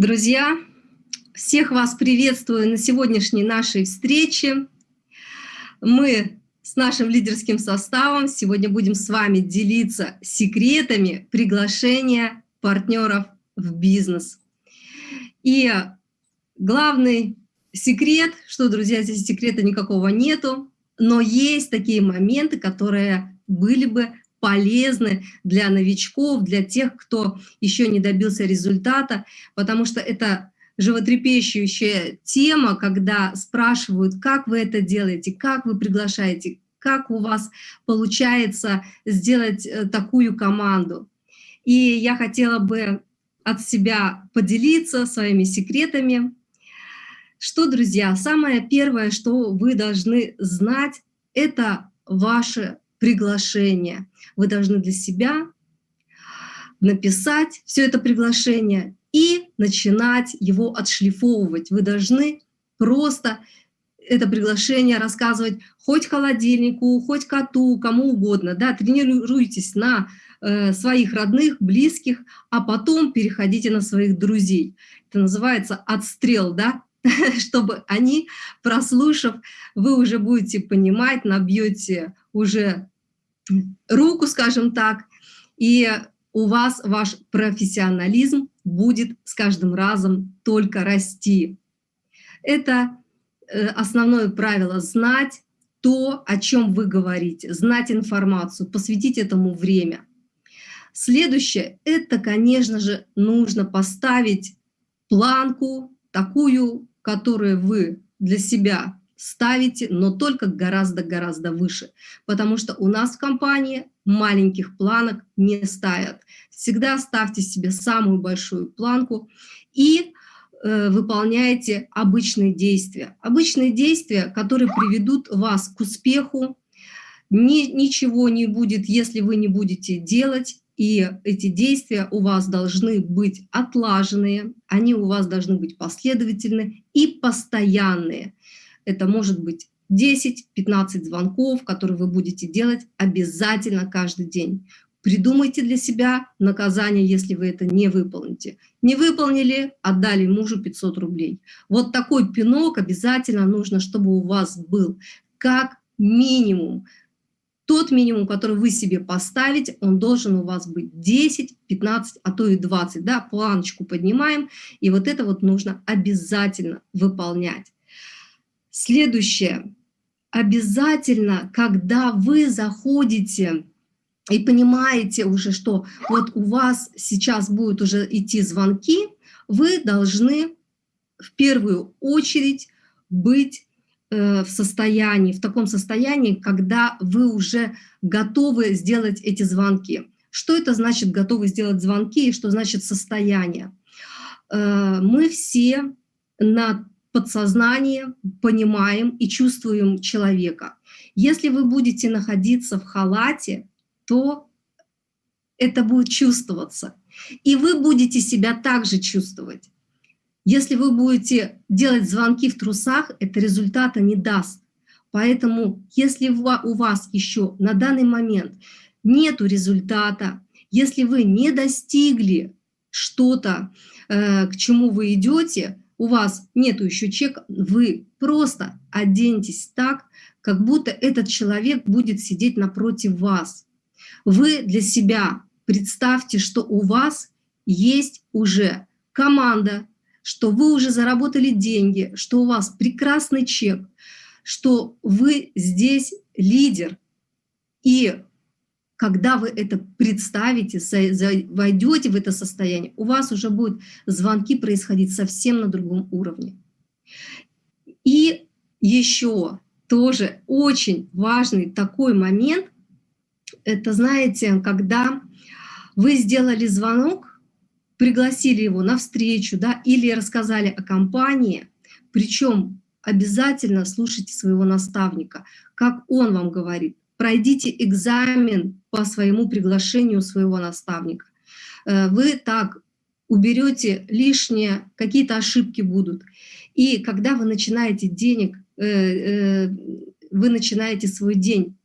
Друзья, всех вас приветствую на сегодняшней нашей встрече. Мы с нашим лидерским составом сегодня будем с вами делиться секретами приглашения партнеров в бизнес. И главный секрет, что, друзья, здесь секрета никакого нету, но есть такие моменты, которые были бы полезны для новичков, для тех, кто еще не добился результата, потому что это животрепещущая тема, когда спрашивают, как вы это делаете, как вы приглашаете, как у вас получается сделать э, такую команду. И я хотела бы от себя поделиться своими секретами. Что, друзья, самое первое, что вы должны знать, это ваше приглашение. Вы должны для себя написать все это приглашение и начинать его отшлифовывать. Вы должны просто это приглашение рассказывать хоть холодильнику, хоть коту, кому угодно. Да, тренируйтесь на своих родных, близких, а потом переходите на своих друзей. Это называется отстрел, да, чтобы они, прослушав, вы уже будете понимать, набьете уже руку, скажем так, и у вас ваш профессионализм будет с каждым разом только расти. Это э, основное правило – знать то, о чем вы говорите, знать информацию, посвятить этому время. Следующее – это, конечно же, нужно поставить планку, такую, которую вы для себя ставите, но только гораздо-гораздо выше, потому что у нас в компании маленьких планок не ставят. Всегда ставьте себе самую большую планку и э, выполняйте обычные действия. Обычные действия, которые приведут вас к успеху. Ни, ничего не будет, если вы не будете делать, и эти действия у вас должны быть отлаженные, они у вас должны быть последовательны и постоянные. Это может быть 10-15 звонков, которые вы будете делать обязательно каждый день. Придумайте для себя наказание, если вы это не выполните. Не выполнили, отдали мужу 500 рублей. Вот такой пинок обязательно нужно, чтобы у вас был как минимум. Тот минимум, который вы себе поставите, он должен у вас быть 10, 15, а то и 20. Да? Планочку поднимаем, и вот это вот нужно обязательно выполнять. Следующее. Обязательно, когда вы заходите и понимаете уже, что вот у вас сейчас будут уже идти звонки, вы должны в первую очередь быть в состоянии, в таком состоянии, когда вы уже готовы сделать эти звонки. Что это значит готовы сделать звонки и что значит состояние? Э, мы все на подсознание понимаем и чувствуем человека. Если вы будете находиться в халате, то это будет чувствоваться. И вы будете себя также чувствовать. Если вы будете делать звонки в трусах, это результата не даст. Поэтому, если у вас еще на данный момент нет результата, если вы не достигли что-то, э, к чему вы идете, у вас нету еще чека, вы просто оденьтесь так, как будто этот человек будет сидеть напротив вас. Вы для себя представьте, что у вас есть уже команда, что вы уже заработали деньги, что у вас прекрасный чек, что вы здесь лидер. И когда вы это представите, войдете в это состояние, у вас уже будут звонки происходить совсем на другом уровне. И еще тоже очень важный такой момент, это, знаете, когда вы сделали звонок, пригласили его на встречу, да, или рассказали о компании, причем обязательно слушайте своего наставника, как он вам говорит, пройдите экзамен по своему приглашению своего наставника. Э, вы так уберете лишнее, какие-то ошибки будут. И когда вы начинаете денег, э, э, вы начинаете свой день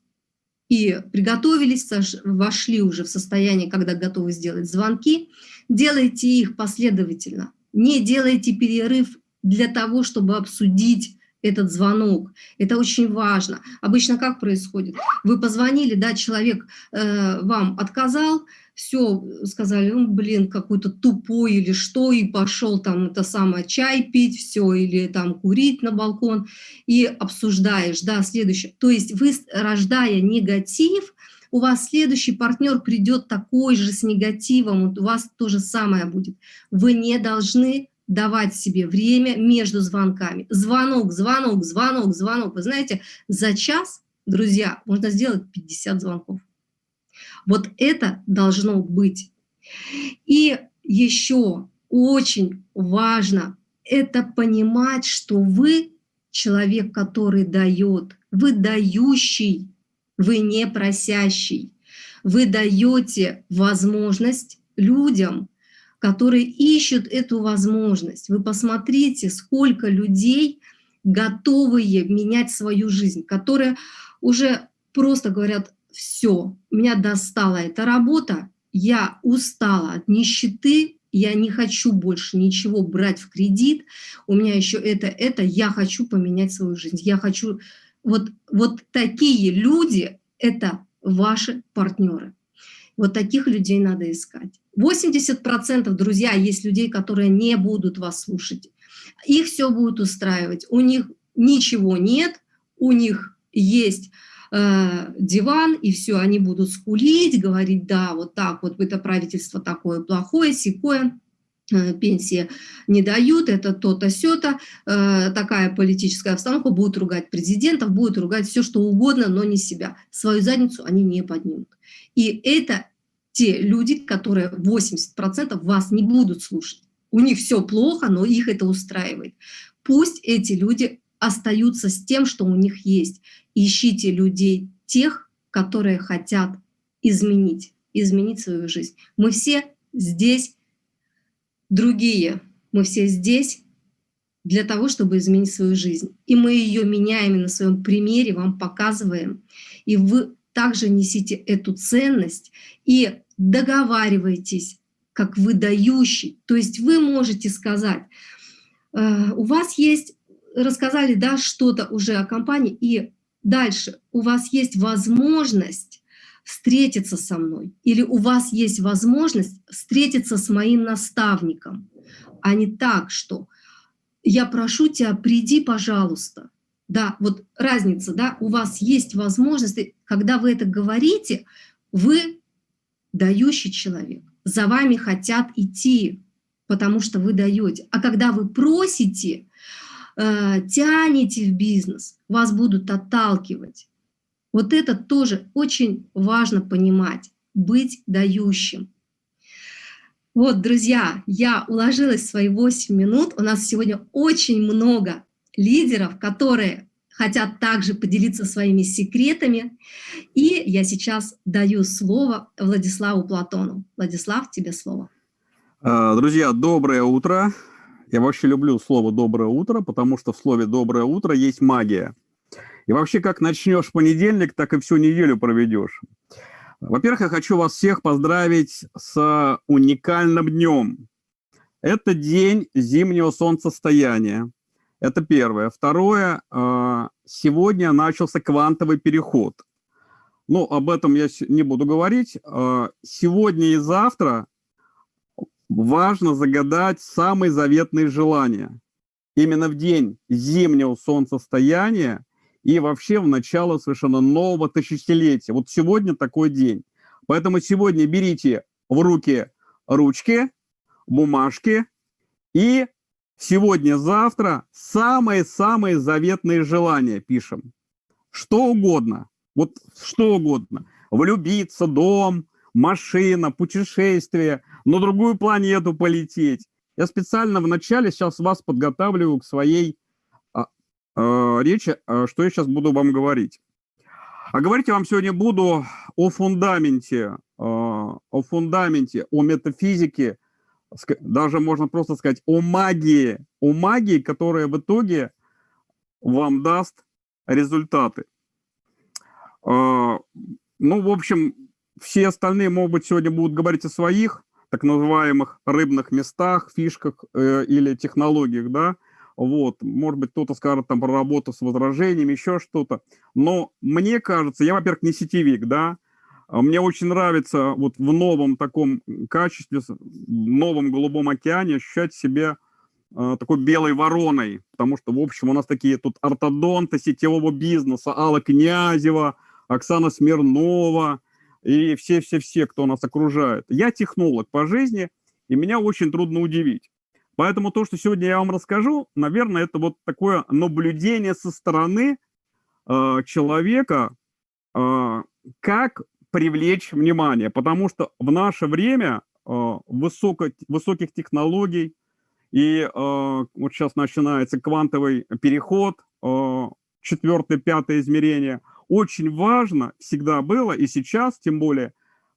и приготовились, вошли уже в состояние, когда готовы сделать звонки, делайте их последовательно. Не делайте перерыв для того, чтобы обсудить этот звонок. Это очень важно. Обычно как происходит? Вы позвонили, да, человек э, вам отказал, все, сказали, ну, блин, какой-то тупой или что, и пошел там это самое чай пить, все, или там курить на балкон, и обсуждаешь, да, следующее. То есть вы, рождая негатив, у вас следующий партнер придет такой же с негативом, у вас то же самое будет. Вы не должны давать себе время между звонками. Звонок, звонок, звонок, звонок. Вы знаете, за час, друзья, можно сделать 50 звонков. Вот это должно быть. И еще очень важно это понимать, что вы человек, который дает, вы дающий, вы не просящий. Вы даете возможность людям, которые ищут эту возможность. Вы посмотрите, сколько людей готовые менять свою жизнь, которые уже просто говорят, все, меня достала эта работа, я устала от нищеты, я не хочу больше ничего брать в кредит, у меня еще это, это, я хочу поменять свою жизнь, я хочу... Вот, вот такие люди — это ваши партнеры. Вот таких людей надо искать. 80% друзья есть людей, которые не будут вас слушать. Их все будет устраивать. У них ничего нет, у них есть э, диван, и все, они будут скулить, говорить, да, вот так вот, это правительство такое плохое, секое, пенсии не дают, это то-то, сё-то, э, такая политическая обстановка, будут ругать президентов, будут ругать все, что угодно, но не себя. Свою задницу они не поднимут. И это те люди, которые 80% вас не будут слушать. У них все плохо, но их это устраивает. Пусть эти люди остаются с тем, что у них есть. Ищите людей, тех, которые хотят изменить, изменить свою жизнь. Мы все здесь другие, мы все здесь для того, чтобы изменить свою жизнь. И мы ее меняем и на своем примере, вам показываем. И вы также несите эту ценность и договаривайтесь как выдающий. То есть вы можете сказать, э, у вас есть, рассказали да, что-то уже о компании, и дальше у вас есть возможность встретиться со мной, или у вас есть возможность встретиться с моим наставником, а не так, что я прошу тебя, приди, пожалуйста. Да, вот разница, да, у вас есть возможность, когда вы это говорите, вы дающий человек. За вами хотят идти, потому что вы даете. А когда вы просите, э, тянете в бизнес, вас будут отталкивать. Вот это тоже очень важно понимать, быть дающим. Вот, друзья, я уложилась в свои 8 минут. У нас сегодня очень много лидеров, которые хотят также поделиться своими секретами. И я сейчас даю слово Владиславу Платону. Владислав, тебе слово. А, друзья, доброе утро. Я вообще люблю слово «доброе утро», потому что в слове «доброе утро» есть магия. И вообще, как начнешь понедельник, так и всю неделю проведешь. Во-первых, я хочу вас всех поздравить с уникальным днем. Это день зимнего солнцестояния. Это первое. Второе, а, сегодня начался квантовый переход. Ну, об этом я не буду говорить. А, сегодня и завтра важно загадать самые заветные желания. Именно в день зимнего солнцестояния и вообще в начало совершенно нового тысячелетия. Вот сегодня такой день. Поэтому сегодня берите в руки ручки, бумажки и Сегодня-завтра самые-самые заветные желания пишем. Что угодно. Вот что угодно. Влюбиться, дом, машина, путешествие, на другую планету полететь. Я специально вначале сейчас вас подготавливаю к своей а, речи, а, что я сейчас буду вам говорить. А говорить я вам сегодня буду о фундаменте, а, о фундаменте, о метафизике даже можно просто сказать о магии, о магии, которая в итоге вам даст результаты. А, ну, в общем, все остальные, может быть, сегодня будут говорить о своих так называемых рыбных местах, фишках э, или технологиях, да, вот, может быть, кто-то скажет там про работу с возражениями, еще что-то, но мне кажется, я, во-первых, не сетевик, да, а мне очень нравится вот в новом таком качестве, в новом голубом океане ощущать себя э, такой белой вороной, потому что, в общем, у нас такие тут ортодонты сетевого бизнеса, Алла Князева, Оксана Смирнова и все-все-все, кто нас окружает. Я технолог по жизни, и меня очень трудно удивить. Поэтому то, что сегодня я вам расскажу, наверное, это вот такое наблюдение со стороны э, человека, э, как привлечь внимание, потому что в наше время э, высоко, высоких технологий, и э, вот сейчас начинается квантовый переход, э, четвертое, пятое измерение, очень важно всегда было, и сейчас тем более,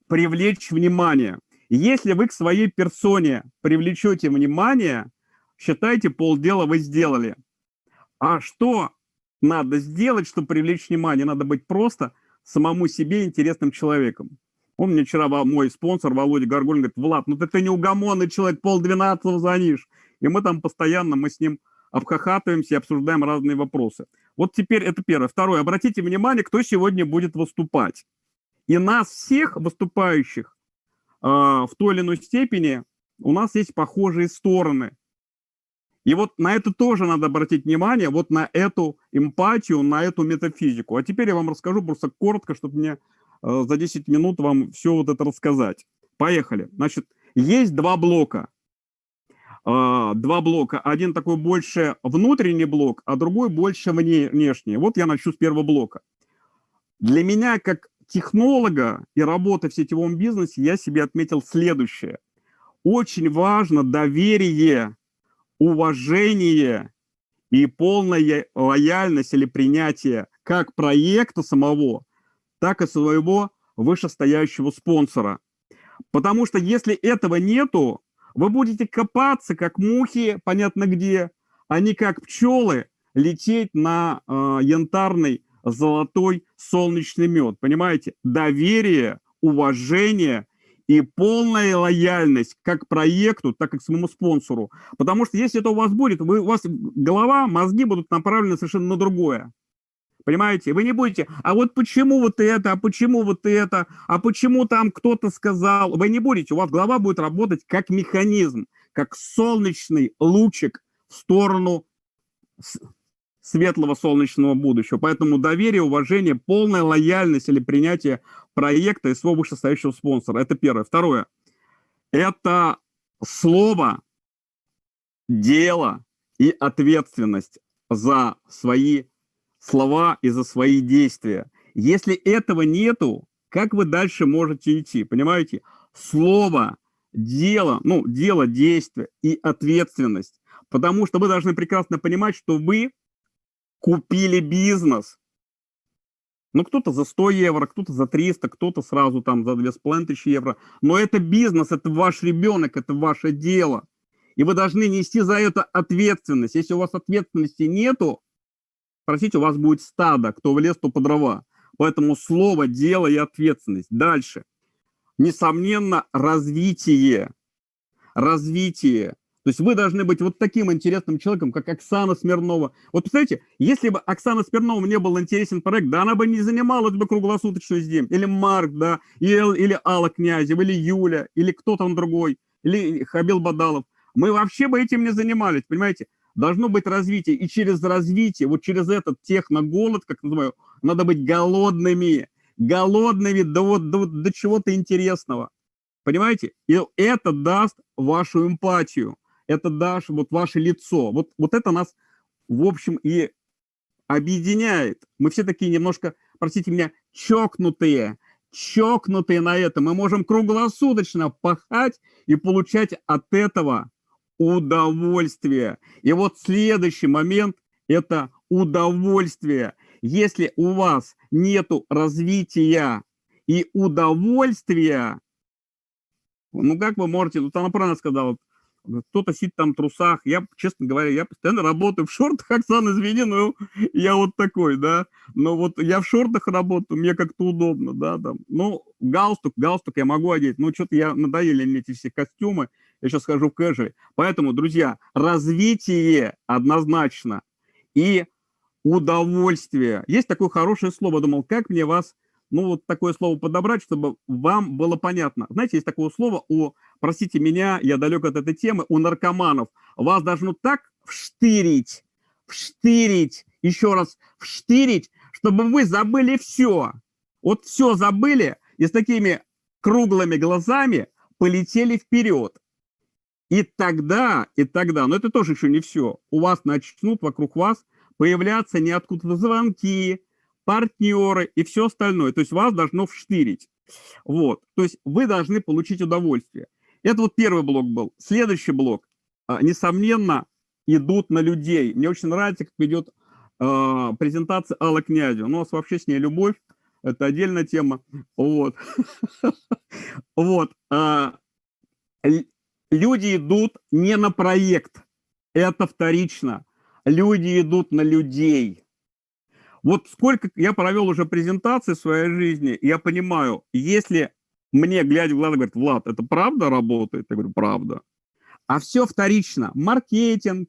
привлечь внимание. Если вы к своей персоне привлечете внимание, считайте, полдела вы сделали. А что надо сделать, чтобы привлечь внимание? Надо быть просто – самому себе интересным человеком. Он мне вчера, мой спонсор Володя Горгулин, говорит, Влад, ну ты, ты неугомонный человек, полдвенадцатого звонишь. И мы там постоянно, мы с ним обхахатываемся и обсуждаем разные вопросы. Вот теперь это первое. Второе. Обратите внимание, кто сегодня будет выступать. И нас всех выступающих в той или иной степени у нас есть похожие стороны. И вот на это тоже надо обратить внимание, вот на эту эмпатию, на эту метафизику. А теперь я вам расскажу просто коротко, чтобы мне э, за 10 минут вам все вот это рассказать. Поехали. Значит, есть два блока. Э, два блока. Один такой больше внутренний блок, а другой больше внешний. Вот я начну с первого блока. Для меня, как технолога и работы в сетевом бизнесе, я себе отметил следующее. Очень важно доверие уважение и полная лояльность или принятие как проекта самого, так и своего вышестоящего спонсора. Потому что если этого нету, вы будете копаться, как мухи, понятно где, а не как пчелы лететь на э, янтарный, золотой, солнечный мед. Понимаете? Доверие, уважение и полная лояльность как к проекту, так и к своему спонсору. Потому что если это у вас будет, вы, у вас голова, мозги будут направлены совершенно на другое. Понимаете? Вы не будете, а вот почему вот это, а почему вот это, а почему там кто-то сказал. Вы не будете, у вас голова будет работать как механизм, как солнечный лучик в сторону светлого солнечного будущего. Поэтому доверие, уважение, полная лояльность или принятие проекта и своего вышестоящего спонсора. Это первое. Второе. Это слово, дело и ответственность за свои слова и за свои действия. Если этого нету, как вы дальше можете идти? Понимаете? Слово, дело, ну, дело, действие и ответственность. Потому что вы должны прекрасно понимать, что вы купили бизнес. Ну, кто-то за 100 евро, кто-то за 300, кто-то сразу там за 2500 евро. Но это бизнес, это ваш ребенок, это ваше дело. И вы должны нести за это ответственность. Если у вас ответственности нету, простите, у вас будет стадо, кто в лес, то по дрова. Поэтому слово, дело и ответственность. Дальше. Несомненно, развитие. Развитие. То есть вы должны быть вот таким интересным человеком, как Оксана Смирнова. Вот представляете, если бы Оксана Смирнова не был интересен проект, да она бы не занималась бы круглосуточно здесь. Или Марк, да, или, или Алла Князева, или Юля, или кто там другой, или Хабил Бадалов. Мы вообще бы этим не занимались, понимаете? Должно быть развитие. И через развитие, вот через этот техноголод, как называю, надо быть голодными. Голодными до, вот, до, до чего-то интересного. Понимаете? И это даст вашу эмпатию это даже вот ваше лицо. Вот, вот это нас, в общем, и объединяет. Мы все такие немножко, простите меня, чокнутые, чокнутые на это. Мы можем круглосуточно пахать и получать от этого удовольствие. И вот следующий момент – это удовольствие. Если у вас нет развития и удовольствия, Ну, как вы можете, она правильно сказала, кто-то сидит там в трусах. Я, честно говоря, я постоянно работаю в шортах, Оксана, извини, но я вот такой, да. Но вот я в шортах работаю, мне как-то удобно, да, там. Ну, галстук, галстук я могу одеть. Ну, что-то я надоели мне эти все костюмы. Я сейчас хожу в кэжи. Поэтому, друзья, развитие однозначно и удовольствие. Есть такое хорошее слово, думал, как мне вас ну, вот такое слово подобрать, чтобы вам было понятно. Знаете, есть такое слово у, простите меня, я далек от этой темы, у наркоманов. Вас должно так вштырить, вштырить, еще раз вштырить, чтобы вы забыли все. Вот все забыли и с такими круглыми глазами полетели вперед. И тогда, и тогда, но это тоже еще не все, у вас начнут вокруг вас появляться не откуда-то звонки, партнеры и все остальное. То есть вас должно вштырить. Вот. То есть вы должны получить удовольствие. Это вот первый блок был. Следующий блок. А, несомненно, идут на людей. Мне очень нравится, как идет э, презентация Аллы Князева. Ну, у нас вообще с ней любовь. Это отдельная тема. Вот. Вот. А, люди идут не на проект. Это вторично. Люди идут на людей. Вот сколько я провел уже презентаций в своей жизни, я понимаю, если мне, глядя в глаза, говорят, Влад, это правда работает? Я говорю, правда. А все вторично. Маркетинг,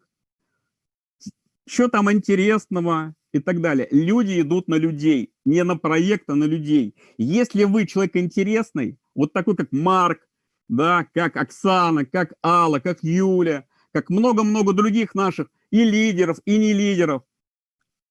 что там интересного и так далее. Люди идут на людей, не на проект, а на людей. Если вы человек интересный, вот такой, как Марк, да, как Оксана, как Алла, как Юля, как много-много других наших и лидеров, и не лидеров,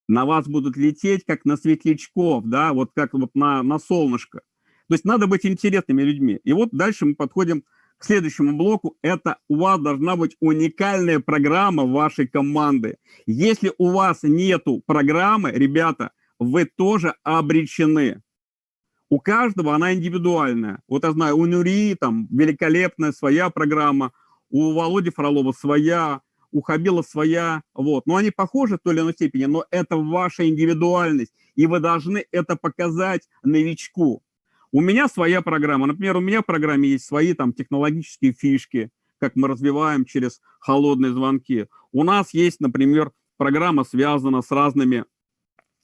на вас будут лететь, как на светлячков, да, вот как вот на, на солнышко. То есть надо быть интересными людьми. И вот дальше мы подходим к следующему блоку. Это у вас должна быть уникальная программа вашей команды. Если у вас нету программы, ребята, вы тоже обречены. У каждого она индивидуальная. Вот я знаю, у Нури там великолепная своя программа, у Володи Фролова своя, у Хабила своя, вот. Но они похожи в той или иной степени, но это ваша индивидуальность, и вы должны это показать новичку. У меня своя программа, например, у меня в программе есть свои там технологические фишки, как мы развиваем через холодные звонки. У нас есть, например, программа связана с разными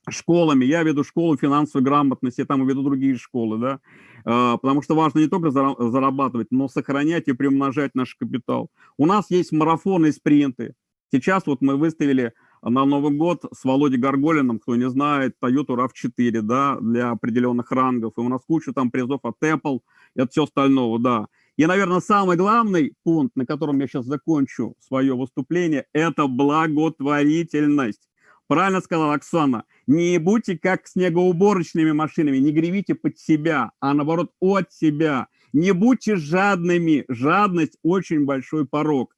школами. Я веду школу финансовой грамотности, там веду другие школы, да, а, потому что важно не только зарабатывать, но сохранять и приумножать наш капитал. У нас есть марафоны и спринты. Сейчас вот мы выставили на Новый год с Володей Горголиным, кто не знает, Toyota RAV4, да, для определенных рангов. И у нас куча там призов от Apple и от всего остального, да. И, наверное, самый главный пункт, на котором я сейчас закончу свое выступление, это благотворительность. Правильно сказала Оксана. Не будьте как снегоуборочными машинами, не гревите под себя, а наоборот от себя. Не будьте жадными. Жадность – очень большой порог.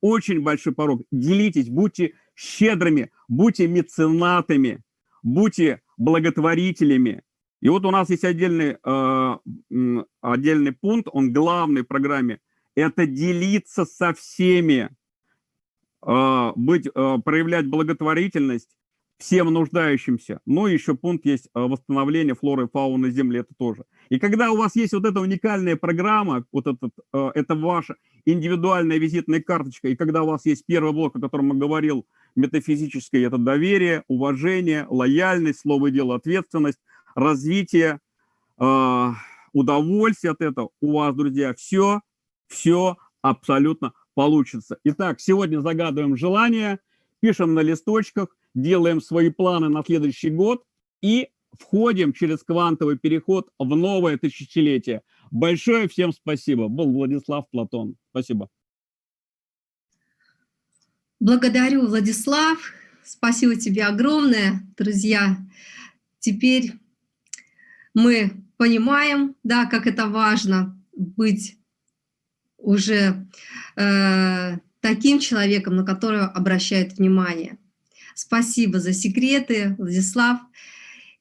Очень большой порог. Делитесь, будьте щедрыми, будьте меценатами, будьте благотворителями. И вот у нас есть отдельный, э, отдельный пункт, он главный в программе. Это делиться со всеми. А, быть, а, проявлять благотворительность всем нуждающимся. Ну, еще пункт есть а, восстановление флоры и фауны Земли, это тоже. И когда у вас есть вот эта уникальная программа, вот этот, это ваша индивидуальная визитная карточка, и когда у вас есть первый блок, о котором я говорил, метафизическое, это доверие, уважение, лояльность, слово и дело, ответственность, развитие, удовольствие от этого, у вас, друзья, все, все абсолютно получится. Итак, сегодня загадываем желание, пишем на листочках, делаем свои планы на следующий год и входим через квантовый переход в новое тысячелетие. Большое всем спасибо. Был Владислав Платон. Спасибо. Благодарю, Владислав. Спасибо тебе огромное, друзья. Теперь мы понимаем, да, как это важно быть уже э, таким человеком, на которого обращают внимание. Спасибо за секреты, Владислав.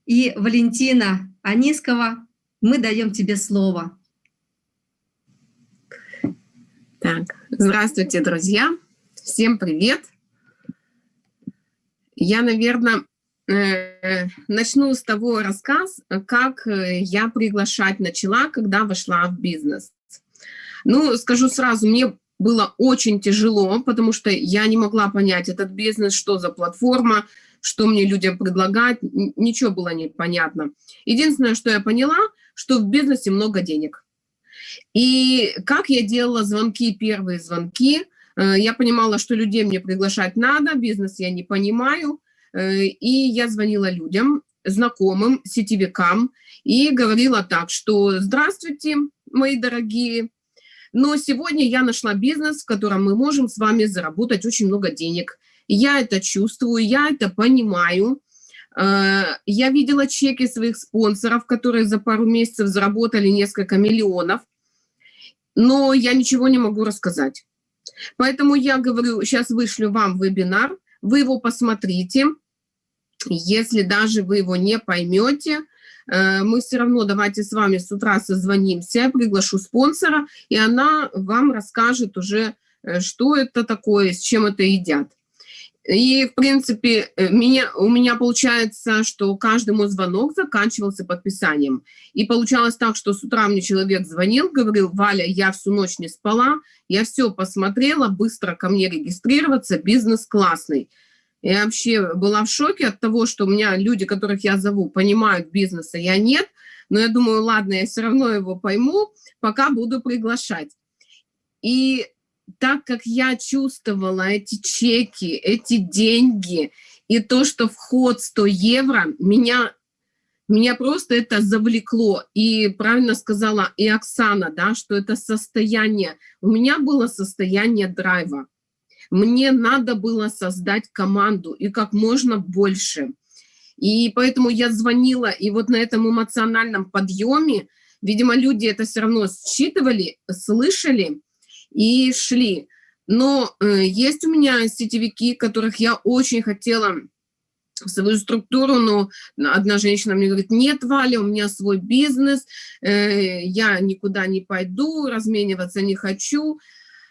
И Валентина Анискова, мы даем тебе слово. Так, здравствуйте, друзья. Всем привет. Я, наверное, э, начну с того рассказ, как я приглашать начала, когда вошла в бизнес. Ну, скажу сразу, мне было очень тяжело, потому что я не могла понять этот бизнес, что за платформа, что мне людям предлагать, ничего было непонятно. Единственное, что я поняла, что в бизнесе много денег. И как я делала звонки, первые звонки, э, я понимала, что людей мне приглашать надо, бизнес я не понимаю, э, и я звонила людям, знакомым, сетевикам, и говорила так, что «Здравствуйте, мои дорогие, но сегодня я нашла бизнес, в котором мы можем с вами заработать очень много денег. Я это чувствую, я это понимаю. Э, я видела чеки своих спонсоров, которые за пару месяцев заработали несколько миллионов, но я ничего не могу рассказать. Поэтому я говорю, сейчас вышлю вам вебинар, вы его посмотрите. Если даже вы его не поймете, мы все равно давайте с вами с утра созвонимся, я приглашу спонсора, и она вам расскажет уже, э, что это такое, с чем это едят. И, в принципе, э, меня, у меня получается, что каждый мой звонок заканчивался подписанием. И получалось так, что с утра мне человек звонил, говорил, Валя, я всю ночь не спала, я все посмотрела, быстро ко мне регистрироваться, бизнес классный. Я вообще была в шоке от того, что у меня люди, которых я зову, понимают бизнеса, я нет. Но я думаю, ладно, я все равно его пойму, пока буду приглашать. И так как я чувствовала эти чеки, эти деньги, и то, что вход 100 евро, меня, меня просто это завлекло. И правильно сказала и Оксана, да, что это состояние, у меня было состояние драйва. Мне надо было создать команду и как можно больше. И поэтому я звонила, и вот на этом эмоциональном подъеме, видимо, люди это все равно считывали, слышали и шли. Но э, есть у меня сетевики, которых я очень хотела в свою структуру, но одна женщина мне говорит, нет, Валя, у меня свой бизнес, э, я никуда не пойду, размениваться не хочу.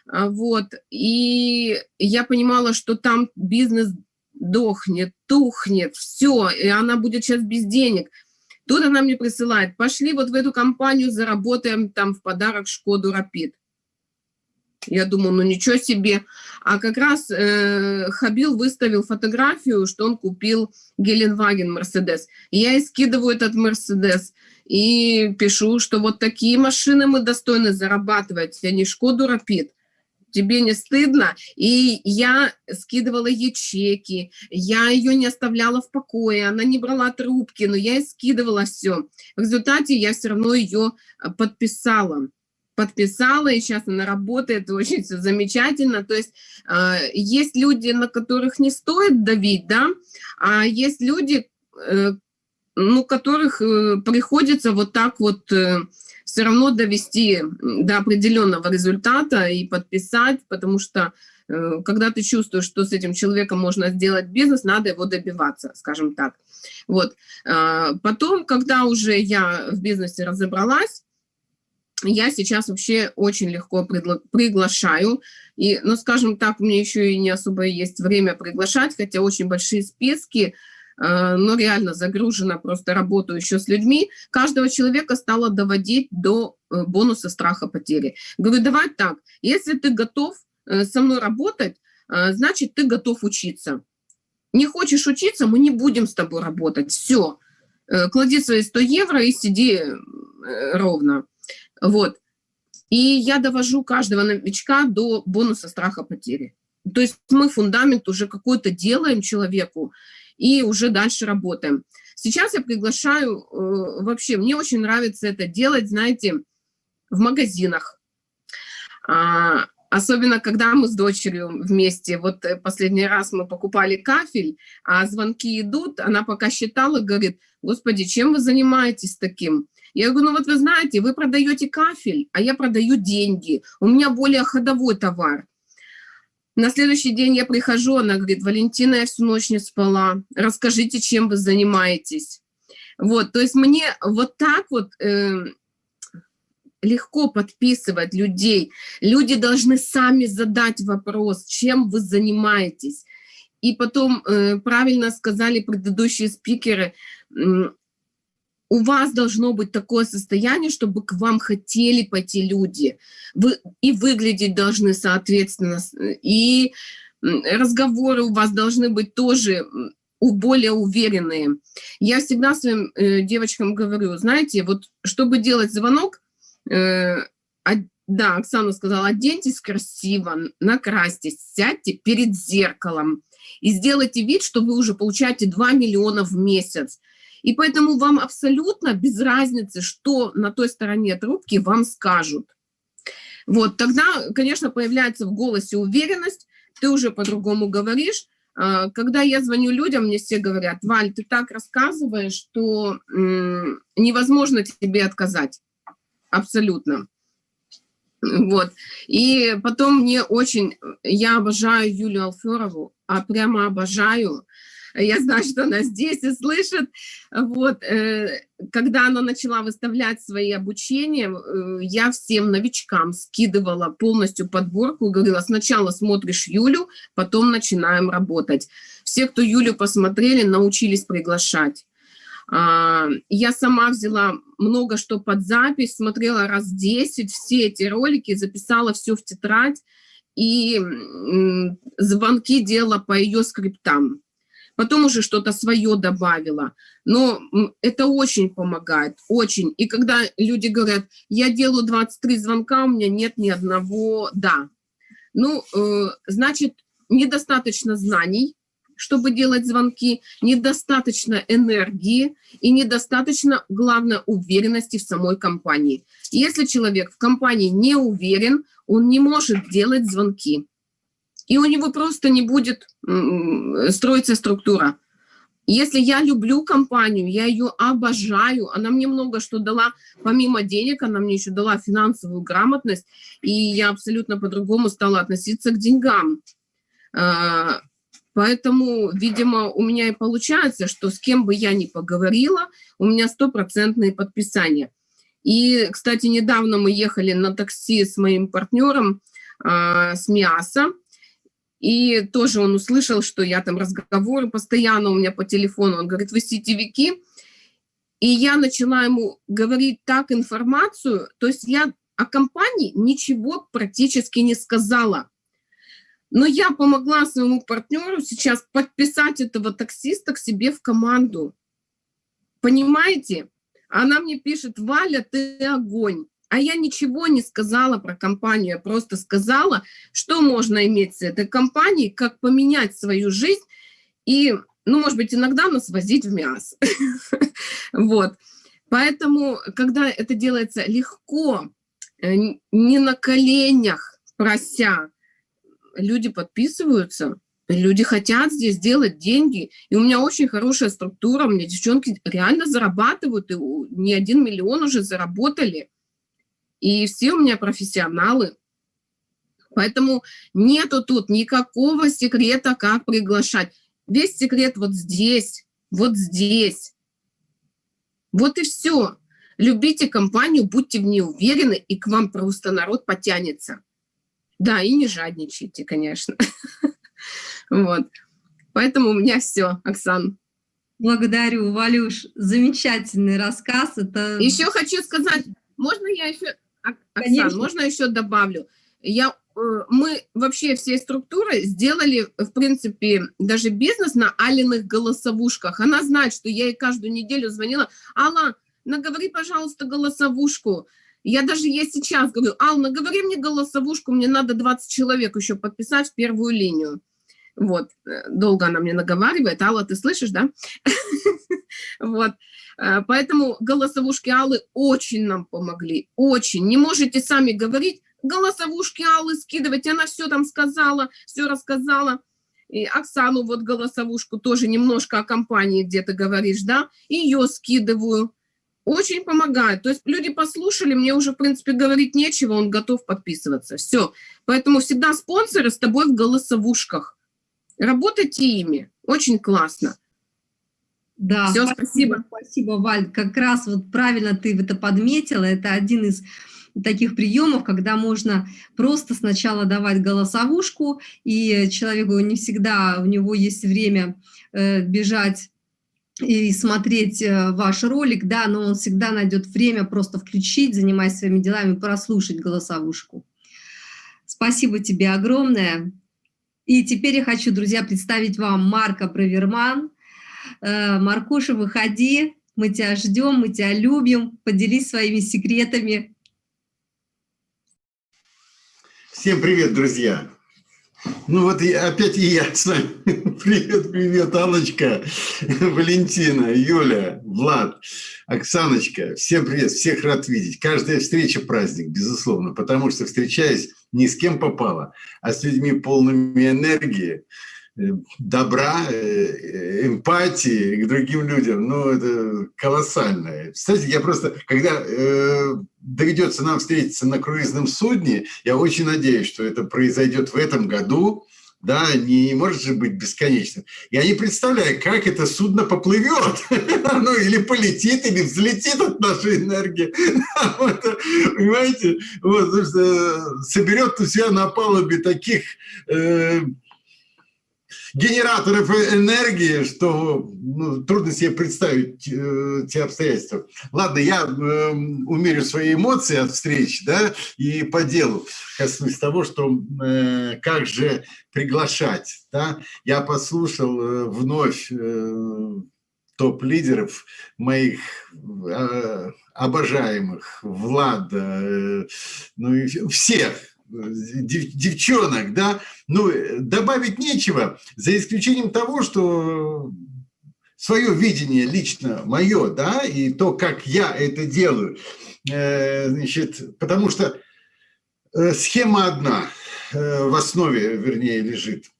А, вот, и я понимала, что там бизнес дохнет, тухнет, все, и она будет сейчас без денег. Тут она мне присылает, пошли вот в эту компанию, заработаем там в подарок Шкоду Рапид. Я думаю, ну ничего себе. А как раз э, Хабил выставил фотографию, что он купил Геленваген Мерседес. Я и скидываю этот Мерседес и пишу, что вот такие машины мы достойны зарабатывать, а не Шкоду Рапид тебе не стыдно? И я скидывала ей чеки, я ее не оставляла в покое, она не брала трубки, но я ей скидывала все. В результате я все равно ее а, подписала подписала, и сейчас она работает, очень все замечательно. То есть э, есть люди, на которых не стоит давить, да, а есть люди, э, ну, которых э, приходится вот так вот э, все равно довести до определенного результата и подписать, потому что э, когда ты чувствуешь, что с этим человеком можно сделать бизнес, надо его добиваться, скажем так. Вот. А, потом, когда уже я в бизнесе разобралась, я сейчас вообще очень легко приглашаю. И, ну, скажем так, меня еще и не особо есть время приглашать, хотя очень большие списки, Э, но реально загружена просто работу еще с людьми, каждого человека стала доводить до э, бонуса страха потери. Говорю, давай так, если ты готов э, со мной работать, значит, ты готов учиться. Не хочешь учиться, мы не будем с тобой работать. Все, клади свои 100 евро и сиди ровно. Вот. И я довожу каждого новичка до бонуса страха потери. То есть мы фундамент уже какой-то делаем человеку, и уже дальше работаем. Сейчас я приглашаю, э, вообще, мне очень нравится это делать, знаете, в магазинах. А, особенно, когда мы с дочерью вместе, вот э, последний раз мы покупали кафель, а звонки идут, она пока считала, говорит, господи, чем вы занимаетесь таким? Я говорю, ну вот вы знаете, вы продаете кафель, а я продаю деньги, у меня более ходовой товар. На следующий день я прихожу, она говорит, Валентина, я всю ночь не спала, расскажите, чем вы занимаетесь. Вот, то есть мне вот так вот э, легко подписывать людей. Люди должны сами задать вопрос, чем вы занимаетесь. И потом, э, правильно сказали предыдущие спикеры, у вас должно быть такое состояние, чтобы к вам хотели пойти люди. Вы и выглядеть должны соответственно, и разговоры у вас должны быть тоже более уверенные. Я всегда своим э, девочкам говорю, знаете, вот чтобы делать звонок, э, да, Оксана сказала, оденьтесь красиво, накрасьтесь, сядьте перед зеркалом и сделайте вид, что вы уже получаете 2 миллиона в месяц. И поэтому вам абсолютно без разницы, что на той стороне трубки вам скажут. Вот, тогда, конечно, появляется в голосе уверенность, ты уже по-другому говоришь. А, когда я звоню людям, мне все говорят, Валь, ты так рассказываешь, что невозможно тебе отказать. Абсолютно. Вот. И потом мне очень, я обожаю Юлию Алферову, а прямо обожаю, я знаю, что она здесь и слышит. Вот, э, когда она начала выставлять свои обучения, э, я всем новичкам скидывала полностью подборку, говорила, сначала смотришь Юлю, потом начинаем работать. Все, кто Юлю посмотрели, научились приглашать. А, я сама взяла много что под запись, смотрела раз 10, все эти ролики, записала все в тетрадь, и звонки делала по ее скриптам потом уже что-то свое добавила. Но это очень помогает, очень. И когда люди говорят, я делаю 23 звонка, у меня нет ни одного «да». Ну, э, значит, недостаточно знаний, чтобы делать звонки, недостаточно энергии и недостаточно, главное, уверенности в самой компании. Если человек в компании не уверен, он не может делать звонки и у него просто не будет строиться структура. Если я люблю компанию, я ее обожаю, она мне много что дала, помимо денег, она мне еще дала финансовую грамотность, и я абсолютно по-другому стала относиться к деньгам. А, поэтому, видимо, у меня и получается, что с кем бы я ни поговорила, у меня стопроцентные подписания. И, кстати, недавно мы ехали на такси с моим партнером, а, с МИАСа, и тоже он услышал, что я там разговоры постоянно у меня по телефону. Он говорит, вы сетевики? И я начала ему говорить так информацию, то есть я о компании ничего практически не сказала. Но я помогла своему партнеру сейчас подписать этого таксиста к себе в команду. Понимаете? Она мне пишет, Валя, ты огонь. А я ничего не сказала про компанию, я просто сказала, что можно иметь с этой компанией, как поменять свою жизнь и, ну, может быть, иногда нас возить в мясо. Вот. Поэтому, когда это делается легко, э, не на коленях, прося, люди подписываются, люди хотят здесь делать деньги. И у меня очень хорошая структура, у меня девчонки реально зарабатывают, и не один миллион уже заработали. И все у меня профессионалы. Поэтому нету тут никакого секрета, как приглашать. Весь секрет вот здесь, вот здесь. Вот и все. Любите компанию, будьте в ней уверены, и к вам просто народ потянется. Да, и не жадничайте, конечно. Вот. Поэтому у меня все, Оксан. Благодарю, Валюш. Замечательный рассказ. Это... Еще хочу сказать, можно я еще Оксан, можно еще добавлю? Я, э, мы вообще всей структурой сделали, в принципе, даже бизнес на Алиных голосовушках. Она знает, что я ей каждую неделю звонила. Алла, наговори, пожалуйста, голосовушку. Я даже ей сейчас говорю, Алла, наговори мне голосовушку, мне надо 20 человек еще подписать в первую линию. Вот, э, долго она мне наговаривает. Алла, ты слышишь, да? Вот. Э, поэтому голосовушки Аллы очень нам помогли, очень. Не можете сами говорить, голосовушки Аллы скидывать, она все там сказала, все рассказала. И Оксану вот голосовушку тоже немножко о компании где-то говоришь, да, ее скидываю. Очень помогает. То есть люди послушали, мне уже, в принципе, говорить нечего, он готов подписываться. Все. Поэтому всегда спонсоры с тобой в голосовушках. Работайте ими. Очень классно. Да, Все, спасибо. Спасибо, Валь. Как раз вот правильно ты это подметила. Это один из таких приемов, когда можно просто сначала давать голосовушку, и человеку не всегда у него есть время э, бежать и смотреть э, ваш ролик, да, но он всегда найдет время просто включить, занимаясь своими делами, прослушать голосовушку. Спасибо тебе огромное. И теперь я хочу, друзья, представить вам Марка Браверман. Э, Маркуша, выходи, мы тебя ждем, мы тебя любим, поделись своими секретами. Всем привет, друзья! Ну вот и опять и я с вами. Привет, привет, Аллочка, Валентина, Юля, Влад, Оксаночка. Всем привет, всех рад видеть. Каждая встреча праздник, безусловно, потому что встречаясь не с кем попало, а с людьми полными энергии, добра, э, эмпатии к другим людям, ну, это колоссально. Кстати, я просто, когда э, доведется нам встретиться на круизном судне, я очень надеюсь, что это произойдет в этом году, да, не может же быть бесконечным. Я не представляю, как это судно поплывет, ну или полетит, или взлетит от нашей энергии. Понимаете? Вот, соберет у себя на палубе таких э, генераторов энергии, что ну, трудно себе представить э, те обстоятельства. Ладно, я э, умерю свои эмоции от встреч, да, и по делу коснусь того, что э, как же приглашать, да. Я послушал э, вновь э, топ-лидеров моих э, обожаемых, Влада, э, ну и всех, девчонок, да, ну, добавить нечего, за исключением того, что свое видение лично мое, да, и то, как я это делаю, э, значит, потому что э, схема одна э, в основе, вернее, лежит.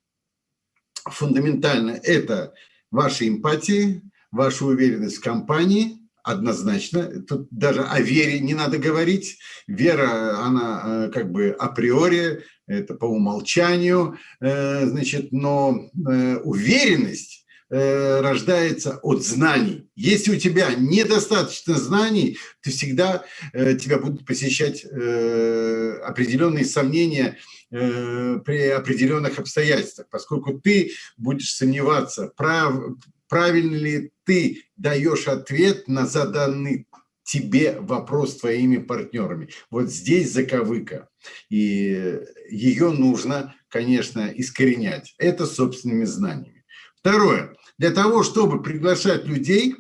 Фундаментально, это ваша эмпатия, ваша уверенность в компании – однозначно. Тут даже о вере не надо говорить. Вера, она э, как бы априори, это по умолчанию, э, значит, но э, уверенность рождается от знаний. Если у тебя недостаточно знаний, то всегда тебя будут посещать определенные сомнения при определенных обстоятельствах, поскольку ты будешь сомневаться, прав, правильно ли ты даешь ответ на заданный тебе вопрос твоими партнерами. Вот здесь заковыка. И ее нужно, конечно, искоренять. Это собственными знаниями. Второе. Для того, чтобы приглашать людей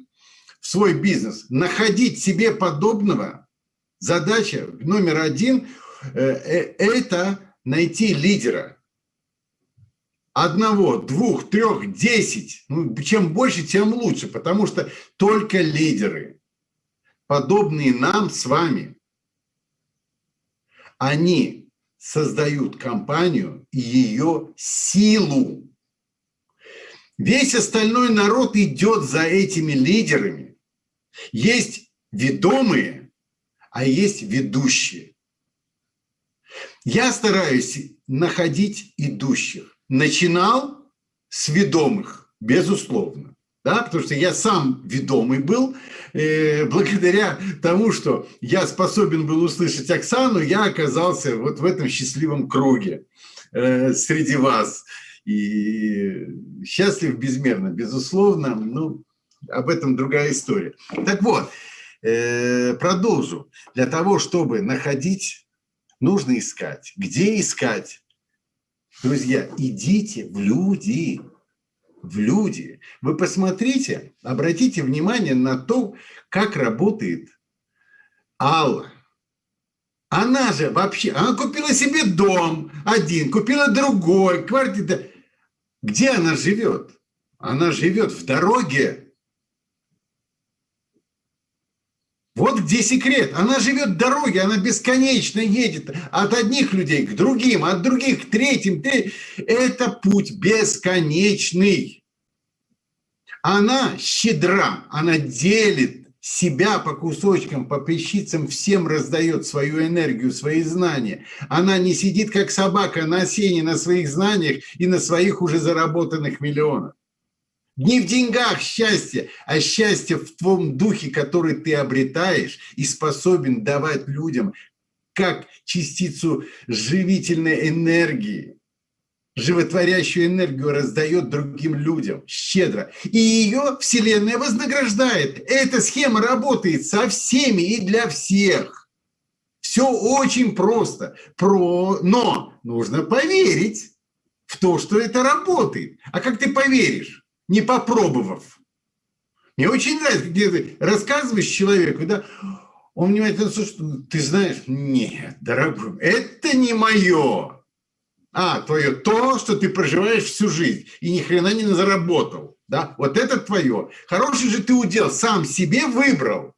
в свой бизнес, находить себе подобного, задача номер один э, – э, это найти лидера одного, двух, трех, десять. Ну, чем больше, тем лучше, потому что только лидеры, подобные нам с вами, они создают компанию и ее силу. Весь остальной народ идет за этими лидерами. Есть ведомые, а есть ведущие. Я стараюсь находить идущих начинал с ведомых, безусловно. Да, потому что я сам ведомый был, э, благодаря тому, что я способен был услышать Оксану, я оказался вот в этом счастливом круге э, среди вас. И счастлив безмерно, безусловно, ну, об этом другая история. Так вот, э, продолжу. Для того, чтобы находить, нужно искать. Где искать? Друзья, идите в люди, в люди. Вы посмотрите, обратите внимание на то, как работает Алла. Она же вообще, она купила себе дом один, купила другой, квартиру. Где она живет? Она живет в дороге Вот где секрет. Она живет в дороге, она бесконечно едет от одних людей к другим, от других к третьим. Это путь бесконечный. Она щедра, она делит себя по кусочкам, по песчицам, всем раздает свою энергию, свои знания. Она не сидит, как собака на сене, на своих знаниях и на своих уже заработанных миллионах. Не в деньгах счастье, а счастье в том духе, который ты обретаешь и способен давать людям как частицу живительной энергии. животворящую энергию раздает другим людям щедро. И ее Вселенная вознаграждает. Эта схема работает со всеми и для всех. Все очень просто. Про... Но нужно поверить в то, что это работает. А как ты поверишь, не попробовав? Мне очень нравится, где ты рассказываешь человеку, да, он внимательно слушает, ты знаешь, нет, дорогой, это не мое. А, твое то, что ты проживаешь всю жизнь и ни хрена не заработал. Да? Вот это твое. Хороший же ты удел, сам себе выбрал.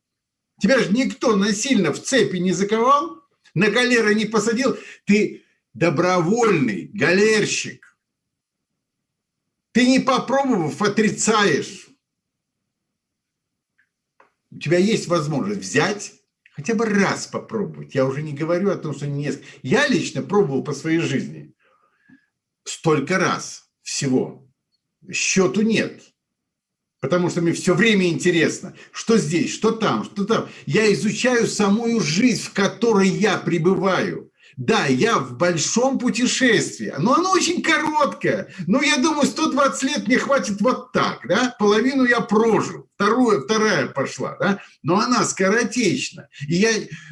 Тебя же никто насильно в цепи не заковал, на галеры не посадил. Ты добровольный галерщик. Ты не попробовав, отрицаешь. У тебя есть возможность взять, хотя бы раз попробовать. Я уже не говорю о том, что не Я лично пробовал по своей жизни столько раз всего. Счету нет. Потому что мне все время интересно, что здесь, что там, что там. Я изучаю самую жизнь, в которой я пребываю. Да, я в большом путешествии, но оно очень короткое. Ну, я думаю, 120 лет мне хватит вот так, да? Половину я прожил, вторую, вторая пошла, да? Но она скоротечна. И я,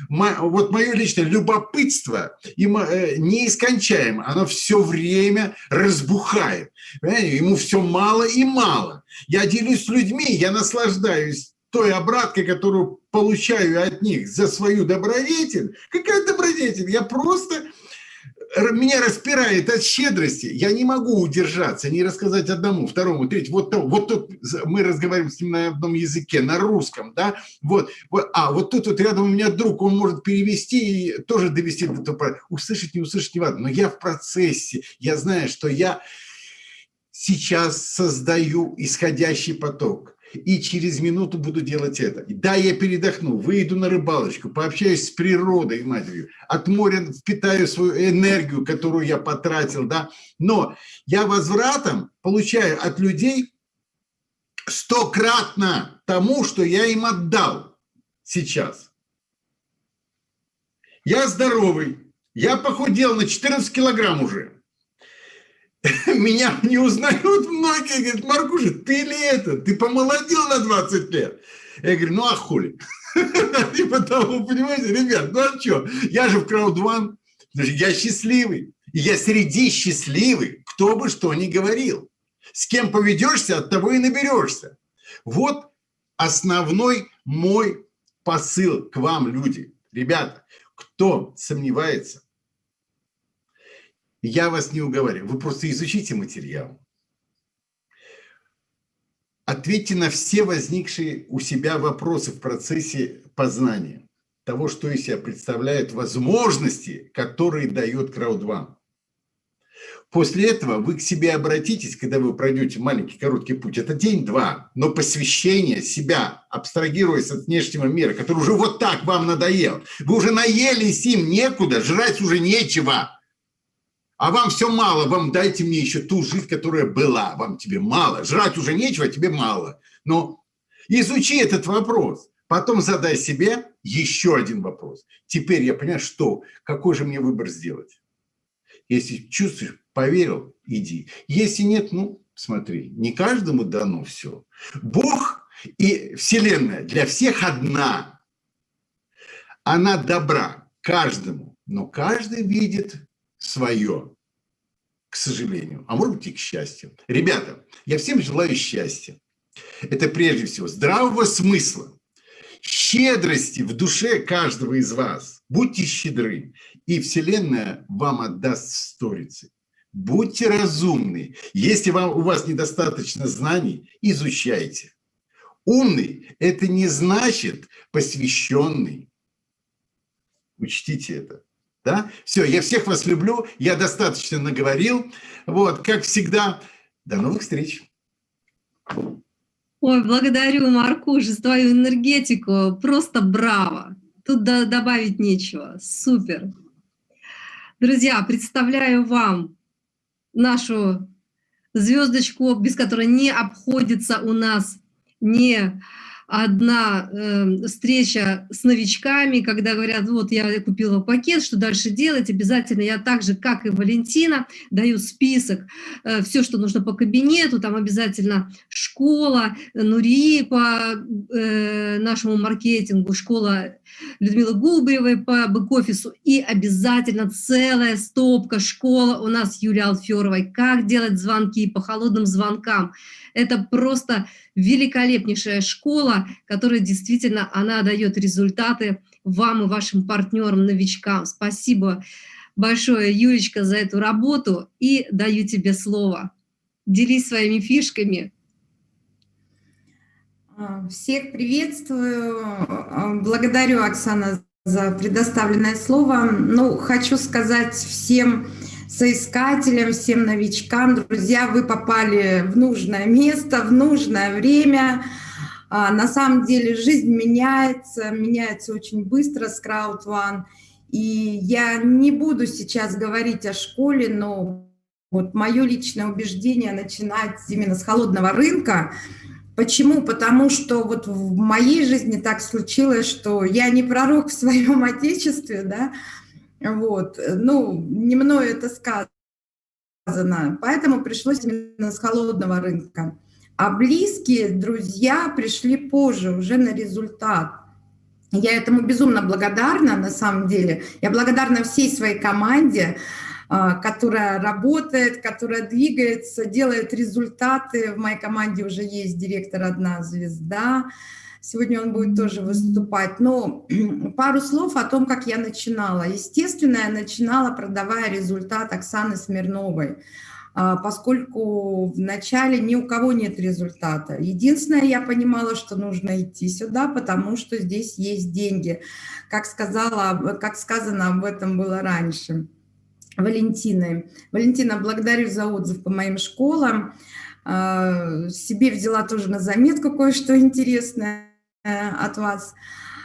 вот мое личное любопытство э, неискончаемо, оно все время разбухает. Понимаете? Ему все мало и мало. Я делюсь с людьми, я наслаждаюсь той обраткой, которую получаю от них за свою добродетель, какая добродетель? Я просто меня распирает от щедрости, я не могу удержаться, не рассказать одному, второму, третьему, вот, вот тут мы разговариваем с ним на одном языке, на русском, да, вот, вот а вот тут вот рядом у меня друг, он может перевести и тоже довести до того, услышать, не услышать, не важно, но я в процессе, я знаю, что я сейчас создаю исходящий поток, и через минуту буду делать это. Да, я передохну, выйду на рыбалочку, пообщаюсь с природой, матерью, от моря впитаю свою энергию, которую я потратил, да, но я возвратом получаю от людей стократно тому, что я им отдал сейчас. Я здоровый, я похудел на 14 килограмм уже. меня не узнают многие, говорят, Маркуша, ты ли это? Ты помолодел на 20 лет? Я говорю, ну а хули? И потому, понимаете, ребят, ну а что? Я же в Краудван, я счастливый. Я среди счастливых, кто бы что ни говорил. С кем поведешься, от того и наберешься. Вот основной мой посыл к вам, люди. Ребята, кто сомневается, я вас не уговариваю, вы просто изучите материал. Ответьте на все возникшие у себя вопросы в процессе познания того, что из себя представляют возможности, которые дает краудван. После этого вы к себе обратитесь, когда вы пройдете маленький короткий путь. Это день-два, но посвящение себя, абстрагируясь от внешнего мира, который уже вот так вам надоел. Вы уже наелись им, некуда, жрать уже нечего. А вам все мало, вам дайте мне еще ту жизнь, которая была. Вам тебе мало. Жрать уже нечего, тебе мало. Но изучи этот вопрос. Потом задай себе еще один вопрос. Теперь я понимаю, что, какой же мне выбор сделать. Если чувствуешь, поверил, иди. Если нет, ну, смотри, не каждому дано все. Бог и Вселенная для всех одна. Она добра каждому, но каждый видит свое, к сожалению, а может быть и к счастью. Ребята, я всем желаю счастья. Это прежде всего здравого смысла, щедрости в душе каждого из вас. Будьте щедры, и Вселенная вам отдаст сторицы. Будьте разумны. Если вам, у вас недостаточно знаний, изучайте. Умный – это не значит посвященный. Учтите это. Да? Все, я всех вас люблю, я достаточно наговорил. Вот, как всегда, до новых встреч. Ой, благодарю, Маркуш, за твою энергетику. Просто браво. Тут добавить нечего. Супер. Друзья, представляю вам нашу звездочку, без которой не обходится у нас ни одна э, встреча с новичками, когда говорят, вот я купила пакет, что дальше делать, обязательно я так же, как и Валентина, даю список, э, все, что нужно по кабинету, там обязательно школа, Нурии по э, нашему маркетингу, школа Людмилы Губревой по бэк-офису и обязательно целая стопка школа у нас Юлии Алферовой, как делать звонки по холодным звонкам. Это просто великолепнейшая школа, которая действительно, она дает результаты вам и вашим партнерам, новичкам. Спасибо большое, Юлечка, за эту работу и даю тебе слово. Делись своими фишками. А, всех приветствую. А, благодарю, Оксана, за предоставленное слово. Ну, хочу сказать всем соискателям, всем новичкам. Друзья, вы попали в нужное место, в нужное время. А, на самом деле жизнь меняется, меняется очень быстро с CrowdOne. И я не буду сейчас говорить о школе, но вот мое личное убеждение начинать именно с холодного рынка. Почему? Потому что вот в моей жизни так случилось, что я не пророк в своем отечестве, да, вот. Ну, не мною это сказано. Поэтому пришлось именно с холодного рынка. А близкие друзья пришли позже, уже на результат. Я этому безумно благодарна, на самом деле. Я благодарна всей своей команде, а, которая работает, которая двигается, делает результаты. В моей команде уже есть директор «Одна звезда», Сегодня он будет тоже выступать. Но пару слов о том, как я начинала. Естественно, я начинала, продавая результат Оксаны Смирновой, а, поскольку в начале ни у кого нет результата. Единственное, я понимала, что нужно идти сюда, потому что здесь есть деньги. Как, сказала, как сказано об этом было раньше. Валентиной. Валентина, благодарю за отзыв по моим школам. А, себе взяла тоже на заметку кое-что интересное. Э, от вас.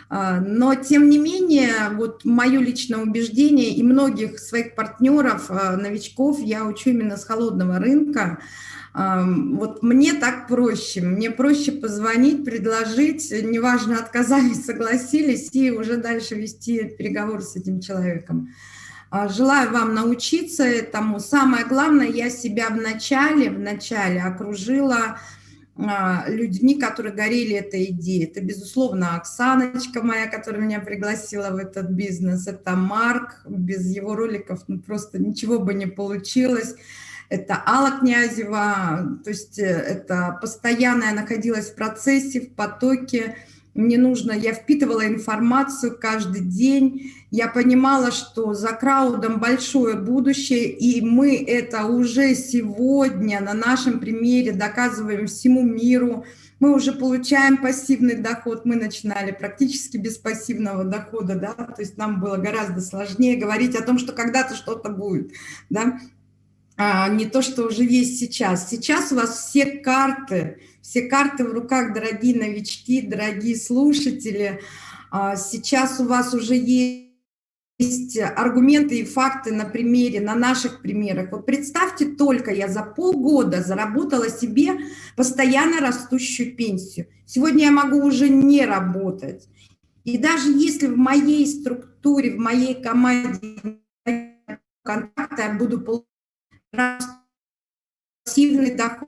А, но, тем не менее, вот мое личное убеждение и многих своих партнеров, а, новичков, я учу именно с холодного рынка. А, вот мне так проще. Мне проще позвонить, предложить, неважно, отказали, согласились, и уже дальше вести переговоры с этим человеком. Желаю вам научиться этому. Самое главное, я себя в начале, в начале окружила людьми, которые горели этой идеей. Это, безусловно, Оксаночка моя, которая меня пригласила в этот бизнес. Это Марк, без его роликов ну, просто ничего бы не получилось. Это Алла Князева, то есть э, это постоянно я находилась в процессе, в потоке, мне нужно, я впитывала информацию каждый день, я понимала, что за краудом большое будущее, и мы это уже сегодня на нашем примере доказываем всему миру, мы уже получаем пассивный доход, мы начинали практически без пассивного дохода, да, то есть нам было гораздо сложнее говорить о том, что когда-то что-то будет, да, а не то, что уже есть сейчас. Сейчас у вас все карты, все карты в руках, дорогие новички, дорогие слушатели. А, сейчас у вас уже есть аргументы и факты на примере, на наших примерах. Вот представьте только, я за полгода заработала себе постоянно растущую пенсию. Сегодня я могу уже не работать. И даже если в моей структуре, в моей команде контакта я буду получать пассивный доход,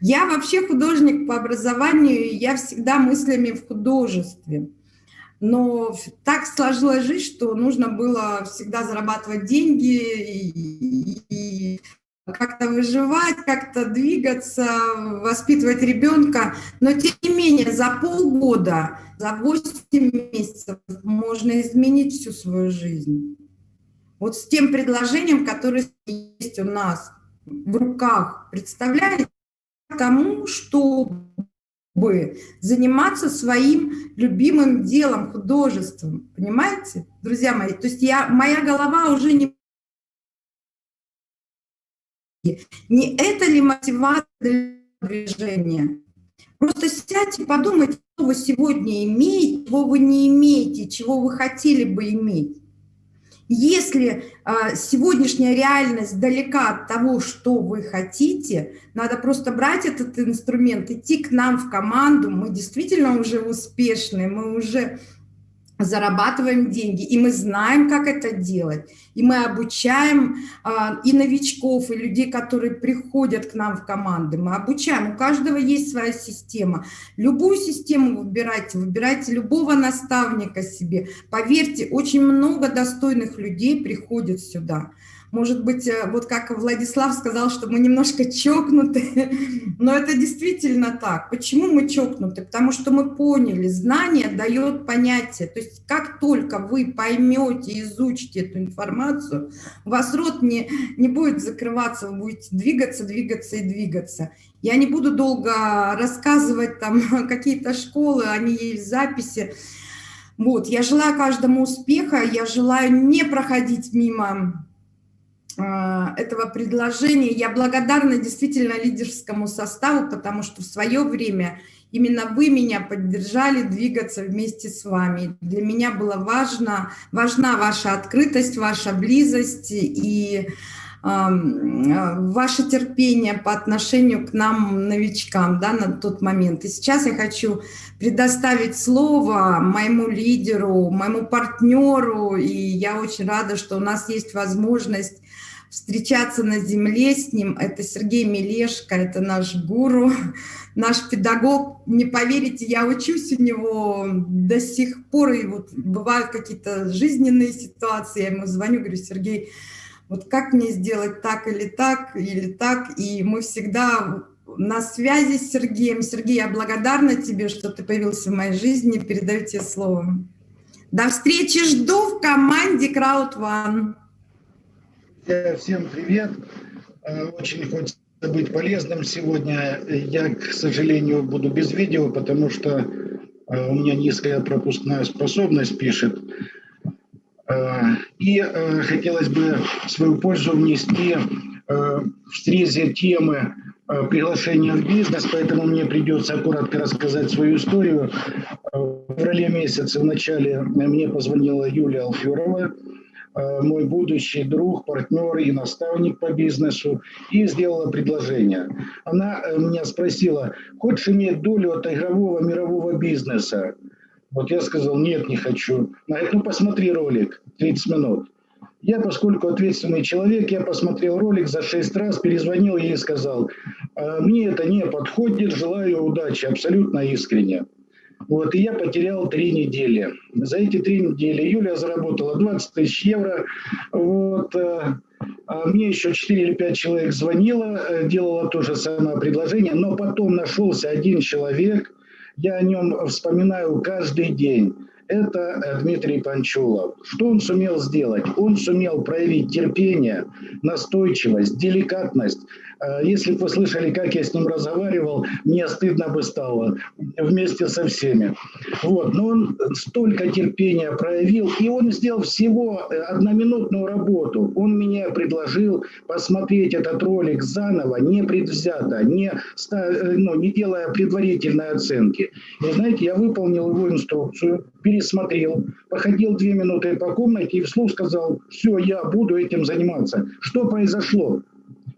я вообще художник по образованию, я всегда мыслями в художестве. Но так сложилась жизнь, что нужно было всегда зарабатывать деньги и, и как-то выживать, как-то двигаться, воспитывать ребенка. Но тем не менее, за полгода, за 8 месяцев можно изменить всю свою жизнь. Вот с тем предложением, которое есть у нас в руках. Представляете? Тому, чтобы заниматься своим любимым делом, художеством. Понимаете, друзья мои? То есть я, моя голова уже не... Не это ли мотивация для движения? Просто сядьте, подумайте, что вы сегодня имеете, чего вы не имеете, чего вы хотели бы иметь. Если э, сегодняшняя реальность далека от того, что вы хотите, надо просто брать этот инструмент, идти к нам в команду. Мы действительно уже успешны, мы уже зарабатываем деньги, и мы знаем, как это делать. И мы обучаем а, и новичков, и людей, которые приходят к нам в команды. Мы обучаем, у каждого есть своя система. Любую систему выбирайте, выбирайте любого наставника себе. Поверьте, очень много достойных людей приходят сюда. Может быть, э, вот как Владислав сказал, что мы немножко чокнуты, но это действительно так. Почему мы чокнуты? Потому что мы поняли, знание дает понятие. То есть как только вы поймете, изучите эту информацию, у вас рот не, не будет закрываться, вы будете двигаться, двигаться и двигаться. Я не буду долго рассказывать там какие-то школы, они есть в записи. Вот, я желаю каждому успеха, я желаю не проходить мимо этого предложения. Я благодарна действительно лидерскому составу, потому что в свое время именно вы меня поддержали двигаться вместе с вами. Для меня было важно, важна ваша открытость, ваша близость и э, ваше терпение по отношению к нам, новичкам, да, на тот момент. И сейчас я хочу предоставить слово моему лидеру, моему партнеру, и я очень рада, что у нас есть возможность встречаться на земле с ним. Это Сергей Мелешко, это наш гуру, наш педагог. Не поверите, я учусь у него до сих пор, и вот бывают какие-то жизненные ситуации, я ему звоню, говорю, Сергей, вот как мне сделать так или так, или так, и мы всегда на связи с Сергеем. Сергей, я благодарна тебе, что ты появился в моей жизни, передаю тебе слово. До встречи, жду в команде Crowd One. Всем привет. Э, очень хочется быть полезным сегодня. Я, к сожалению, буду без видео, потому что э, у меня низкая пропускная способность пишет. Э, и хотелось бы свою пользу внести в срезе темы приглашения в бизнес, поэтому мне придется коротко рассказать свою историю. В феврале месяце в начале мне позвонила Юлия Алферова, Э, мой будущий друг, партнер и наставник по бизнесу, и сделала предложение. Она э, меня спросила, хочешь иметь долю от игрового мирового бизнеса? Вот я сказал, нет, не хочу. Она говорит, ну посмотри ролик, 30 минут. Я, поскольку ответственный человек, я посмотрел ролик за 6 раз, перезвонил ей и сказал, «А мне это не подходит, желаю удачи, абсолютно искренне. Вот, и я потерял три недели. За эти три недели Юля заработала 20 тысяч евро. Вот, э, а мне еще 4 или 5 человек звонило, э, делала то же самое предложение, но потом нашелся один человек, я о нем вспоминаю каждый день это э, Дмитрий Панчулов. Что он сумел сделать? Он сумел проявить терпение, настойчивость, деликатность. Э, если бы вы слышали, как я с ним разговаривал, мне стыдно бы стало вместе со всеми. Вот. Но он столько терпения проявил, и он сделал всего э, одноминутную работу. Он мне предложил посмотреть этот ролик заново, не предвзято, не, ну, не делая предварительной оценки. И знаете, я выполнил его инструкцию, пересмотрел, походил две минуты по комнате и вслух сказал, все, я буду этим заниматься. Что произошло?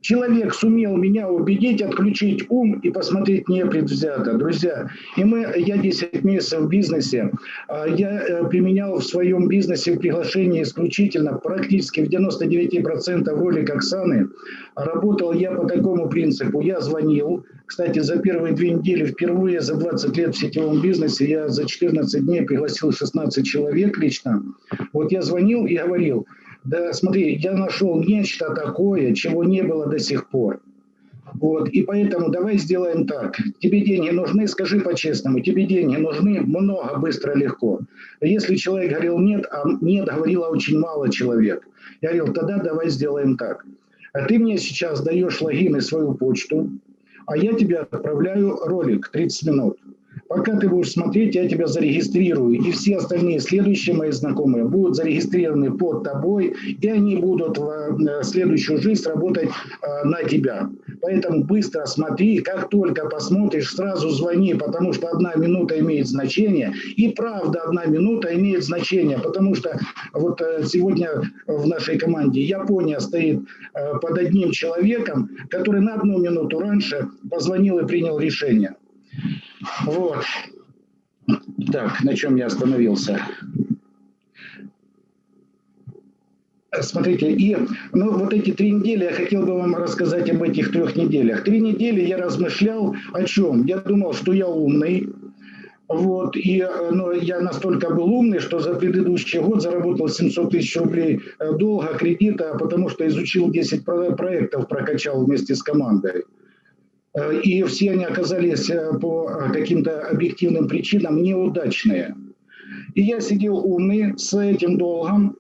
Человек сумел меня убедить, отключить ум и посмотреть непредвзято. Друзья, и мы, я 10 месяцев в бизнесе, а, я э, применял в своем бизнесе приглашение исключительно, практически в 99% ролик Оксаны. Работал я по такому принципу. Я звонил, кстати, за первые две недели впервые за 20 лет в сетевом бизнесе я за 14 дней пригласил 16 человек лично. Вот я звонил и говорил, да смотри, я нашел нечто такое, чего не было до сих пор. Вот, и поэтому давай сделаем так. Тебе деньги нужны, скажи по-честному, тебе деньги нужны много, быстро, легко. Если человек говорил нет, а нет говорило очень мало человек. Я говорил, тогда давай сделаем так. А ты мне сейчас даешь логин и свою почту, а я тебе отправляю ролик 30 минут. Пока ты будешь смотреть, я тебя зарегистрирую. И все остальные следующие мои знакомые будут зарегистрированы под тобой, и они будут в э, следующую жизнь работать э, на тебя. Поэтому быстро смотри, как только посмотришь, сразу звони, потому что одна минута имеет значение. И правда, одна минута имеет значение, потому что вот э, сегодня в нашей команде Япония стоит под одним человеком, который на одну минуту раньше позвонил и принял решение. Вот. Так, на чем я остановился? Смотрите, и ну, вот эти три недели я хотел бы вам рассказать об этих трех неделях. Три недели я размышлял о чем? Я думал, что я умный, вот, и ну, я настолько был умный, что за предыдущий год заработал 700 тысяч рублей э, долга, кредита, потому что изучил 10 проектов, прокачал вместе с командой. И все они оказались э, по э, каким-то объективным причинам неудачные. И я сидел умный с этим долгом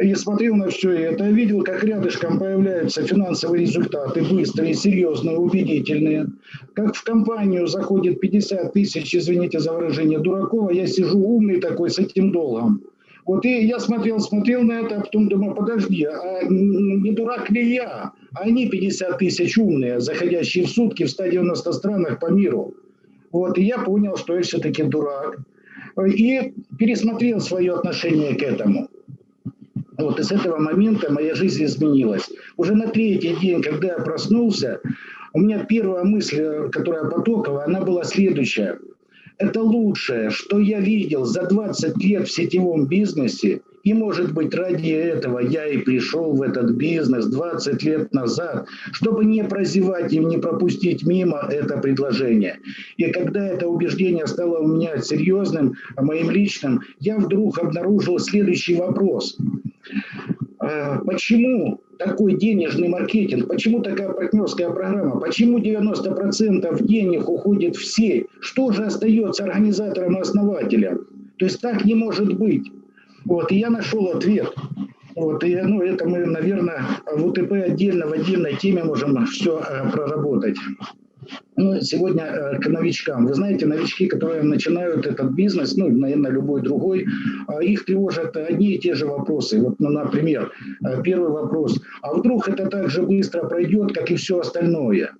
и смотрел на все это, видел, как рядышком появляются финансовые результаты, быстрые, серьезные, убедительные. Как в компанию заходит 50 тысяч, извините за выражение, дураков, а я сижу умный такой с этим долгом. Вот и я смотрел, смотрел на это, а потом думаю, подожди, а не дурак ли я? Они 50 тысяч умные, заходящие в сутки в 190 странах по миру. Вот, и я понял, что я все-таки дурак. И пересмотрел свое отношение к этому. Вот, и с этого момента моя жизнь изменилась. Уже на третий день, когда я проснулся, у меня первая мысль, которая потокова, она была следующая – это лучшее, что я видел за 20 лет в сетевом бизнесе. И, может быть, ради этого я и пришел в этот бизнес 20 лет назад, чтобы не прозевать и не пропустить мимо это предложение. И когда это убеждение стало у меня серьезным, моим личным, я вдруг обнаружил следующий вопрос. А, почему такой денежный маркетинг, почему такая партнерская программа, почему 90% денег уходит в сеть, что же остается организатором и основателем? То есть так не может быть. Вот, и я нашел ответ. Вот, и, ну, это мы, наверное, в УТП отдельно, в отдельной теме можем все э, проработать. Ну, сегодня э, к новичкам. Вы знаете, новички, которые начинают этот бизнес, ну, наверное, любой другой, э, их тревожат одни и те же вопросы. Вот, ну, например, э, первый вопрос. А вдруг это так же быстро пройдет, как и все остальное?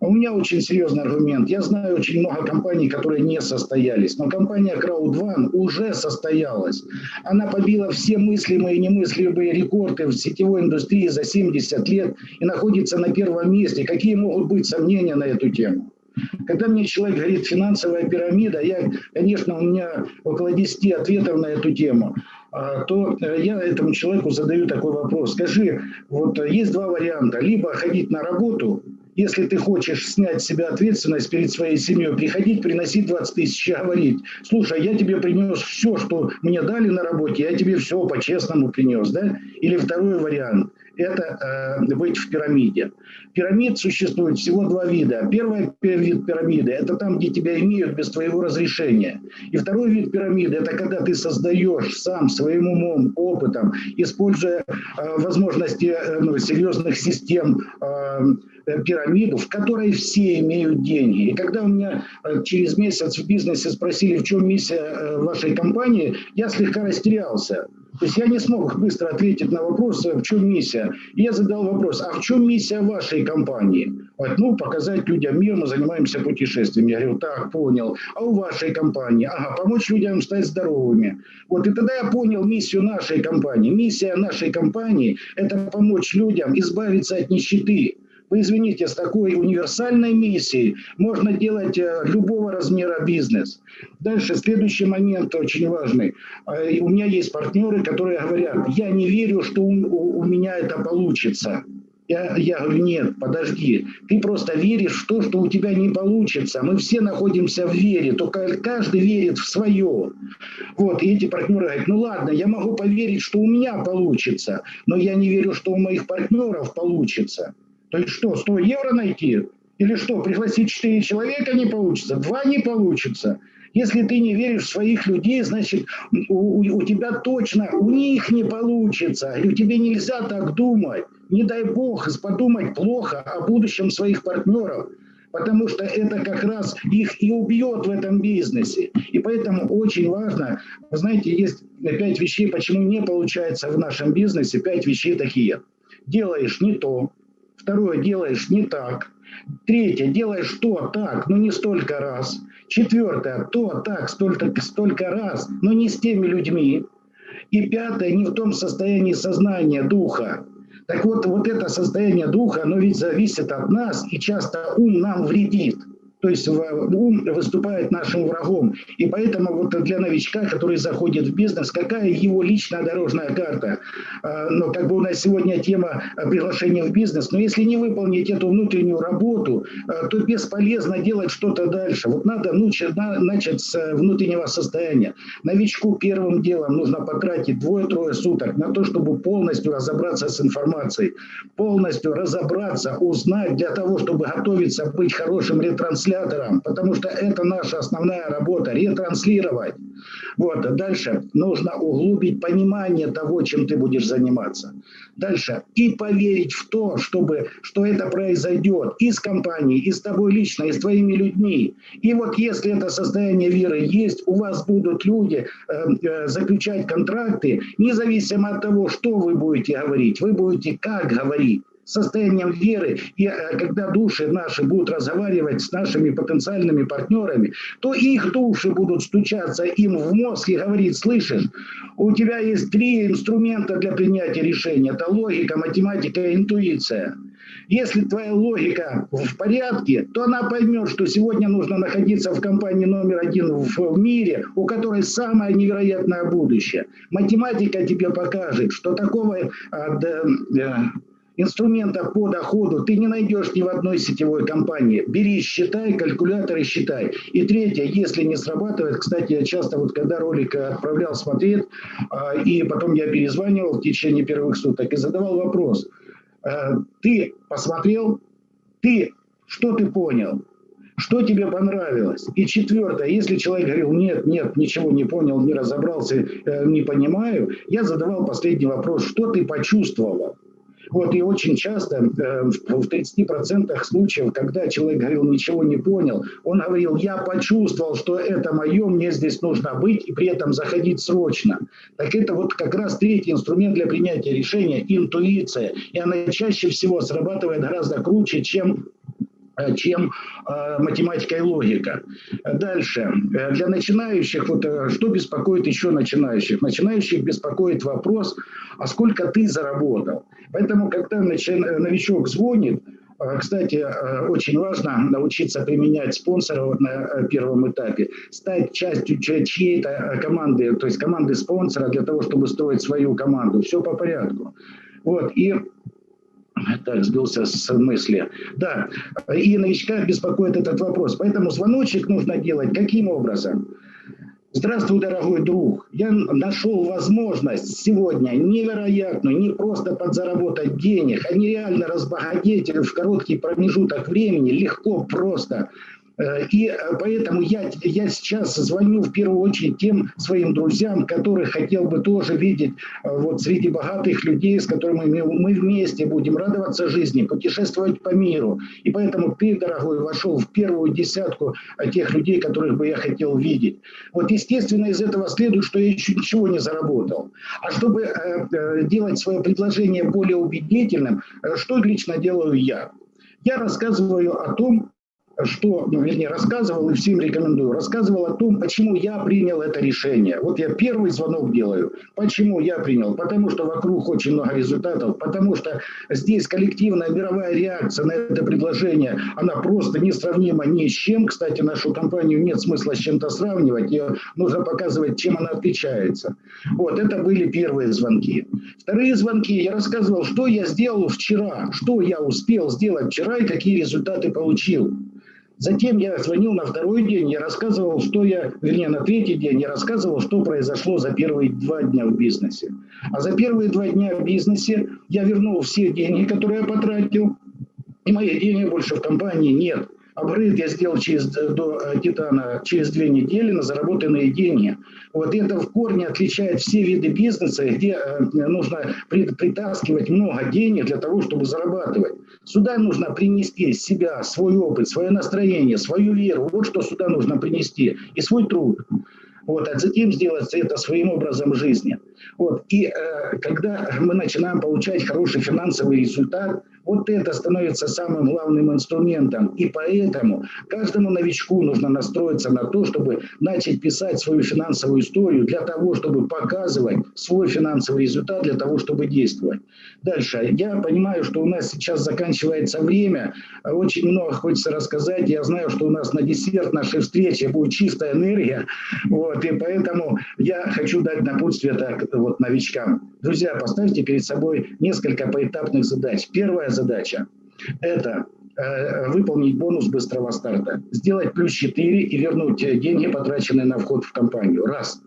У меня очень серьезный аргумент. Я знаю очень много компаний, которые не состоялись, но компания Crowd1 уже состоялась. Она побила все мыслимые и немыслимые рекорды в сетевой индустрии за 70 лет и находится на первом месте. Какие могут быть сомнения на эту тему? Когда мне человек говорит финансовая пирамида, я, конечно, у меня около 10 ответов на эту тему, а, то э, я этому человеку задаю такой вопрос. Скажи, вот есть два варианта. Либо ходить на работу если ты хочешь снять с себя ответственность перед своей семьей, приходить, приносить 20 тысяч и говорить, слушай, я тебе принес все, что мне дали на работе, я тебе все по-честному принес. Да? Или второй вариант – это э, быть в пирамиде. Пирамид существует всего два вида. Первый вид пирамиды – это там, где тебя имеют без твоего разрешения. И второй вид пирамиды – это когда ты создаешь сам своим умом, опытом, используя э, возможности э, ну, серьезных систем, э, пирамиду, в которой все имеют деньги. И когда у меня э, через месяц в бизнесе спросили, в чем миссия э, вашей компании, я слегка растерялся. То есть я не смог быстро ответить на вопрос, в чем миссия. И я задал вопрос, а в чем миссия вашей компании? Вот, ну, показать людям мир, мы занимаемся путешествиями. Я говорю, так, понял. А у вашей компании? Ага, помочь людям стать здоровыми. Вот, и тогда я понял миссию нашей компании. Миссия нашей компании – это помочь людям избавиться от нищеты. Вы извините, с такой универсальной миссией можно делать э, любого размера бизнес. Дальше, следующий момент очень важный. Э, у меня есть партнеры, которые говорят, я не верю, что у, у меня это получится. Я, я говорю, нет, подожди, ты просто веришь в то, что у тебя не получится. Мы все находимся в вере, только каждый верит в свое. Вот, и эти партнеры говорят, ну ладно, я могу поверить, что у меня получится, но я не верю, что у моих партнеров получится. То есть что, 100 евро найти? Или что, пригласить 4 человека не получится? Два не получится. Если ты не веришь в своих людей, значит, у, у тебя точно, у них не получится. И тебе нельзя так думать. Не дай бог подумать плохо о будущем своих партнеров. потому что это как раз их и убьет в этом бизнесе. И поэтому очень важно, вы знаете, есть пять вещей, почему не получается в нашем бизнесе, пять вещей такие. Делаешь не то, второе, делаешь не так, третье, делаешь то так, но не столько раз, четвертое, то так, столько, столько раз, но не с теми людьми, и пятое, не в том состоянии сознания, духа. Так вот, вот это состояние духа, оно ведь зависит от нас, и часто ум нам вредит. То есть ум выступает нашим врагом. И поэтому вот для новичка, который заходит в бизнес, какая его личная дорожная карта? А, ну, как бы у нас сегодня тема приглашения в бизнес, но если не выполнить эту внутреннюю работу, а, то бесполезно делать что-то дальше. Вот надо начать с внутреннего состояния. Новичку первым делом нужно потратить двое-трое суток на то, чтобы полностью разобраться с информацией, полностью разобраться, узнать для того, чтобы готовиться быть хорошим ретранслятором транслятором, потому что это наша основная работа, ретранслировать. Вот, дальше нужно углубить понимание того, чем ты будешь заниматься. Дальше и поверить в то, чтобы, что это произойдет и с компанией, и с тобой лично, и с твоими людьми. И вот если это состояние веры есть, у вас будут люди э, э, заключать контракты, независимо от того, что вы будете говорить, вы будете как говорить состоянием веры, и э, когда души наши будут разговаривать с нашими потенциальными партнерами, то их души будут стучаться им в мозг и говорить, слышишь, у тебя есть три инструмента для принятия решения. Это логика, математика и интуиция. Если твоя логика в порядке, то она поймет, что сегодня нужно находиться в компании номер один в мире, у которой самое невероятное будущее. Математика тебе покажет, что такого а, инструмента по доходу ты не найдешь ни в одной сетевой компании. Бери, считай, калькуляторы считай. И третье, если не срабатывает, кстати, я часто вот когда ролик отправлял смотреть, а, и потом я перезванивал в течение первых суток и задавал вопрос. А, ты посмотрел, ты, что ты понял? Что тебе понравилось? И четвертое, если человек говорил, нет, нет, ничего не понял, не разобрался, э, не понимаю, я задавал последний вопрос, что ты почувствовал? Вот, и очень часто, э, в 30% случаев, когда человек говорил, ничего не понял, он говорил, я почувствовал, что это мое, мне здесь нужно быть, и при этом заходить срочно. Так это вот как раз третий инструмент для принятия решения – интуиция. И она чаще всего срабатывает гораздо круче, чем чем э, математика и логика. Дальше. Э, для начинающих, вот что беспокоит еще начинающих? Начинающих беспокоит вопрос, а сколько ты заработал? Поэтому, когда новичок звонит, кстати, очень важно научиться применять спонсоров на первом этапе, стать частью чьей-то команды, то есть команды спонсора для того, чтобы строить свою команду. Все по порядку. Вот. И так, сбился с мысли. Да, и новичка беспокоит этот вопрос. Поэтому звоночек нужно делать каким образом? Здравствуй, дорогой друг. Я нашел возможность сегодня невероятную, не просто подзаработать денег, а нереально разбогатеть в короткий промежуток времени, легко, просто и э, поэтому я, я сейчас звоню в первую очередь тем своим друзьям, которых хотел бы тоже видеть э, вот среди богатых людей, с которыми мы, вместе будем радоваться жизни, путешествовать по миру. И поэтому ты, дорогой, вошел в первую десятку тех людей, которых бы я хотел видеть. Вот естественно из этого следует, что я еще ничего не заработал. А чтобы э, делать свое предложение более убедительным, что лично делаю я? Я рассказываю о том, что, ну, вернее, рассказывал и всем рекомендую, рассказывал о том, почему я принял это решение. Вот я первый звонок делаю. Почему я принял? Потому что вокруг очень много результатов, потому что здесь коллективная мировая реакция на это предложение, она просто несравнима ни с чем. Кстати, нашу компанию нет смысла с чем-то сравнивать, ее нужно показывать, чем она отличается. Вот, это были первые звонки. Вторые звонки, я рассказывал, что я сделал вчера, что я успел сделать вчера и какие результаты получил. Затем я звонил на второй день, я рассказывал, что я, вернее, на третий день я рассказывал, что произошло за первые два дня в бизнесе. А за первые два дня в бизнесе я вернул все деньги, которые я потратил, и моих денег больше в компании нет. Апгрейд я сделал через, до Титана через две недели на заработанные деньги. Вот это в корне отличает все виды бизнеса, где нужно притаскивать много денег для того, чтобы зарабатывать. Сюда нужно принести себя, свой опыт, свое настроение, свою веру. Вот что сюда нужно принести. И свой труд. Вот, а затем сделать это своим образом жизни. Вот, и э, когда мы начинаем получать хороший финансовый результат, вот это становится самым главным инструментом. И поэтому каждому новичку нужно настроиться на то, чтобы начать писать свою финансовую историю для того, чтобы показывать свой финансовый результат, для того, чтобы действовать. Дальше. Я понимаю, что у нас сейчас заканчивается время. Очень много хочется рассказать. Я знаю, что у нас на десерт нашей встречи будет чистая энергия. Вот, и поэтому я хочу дать напутствие так, вот, новичкам. Друзья, поставьте перед собой несколько поэтапных задач. Первая задача – это э, выполнить бонус быстрого старта, сделать плюс 4 и вернуть деньги, потраченные на вход в компанию. Раз.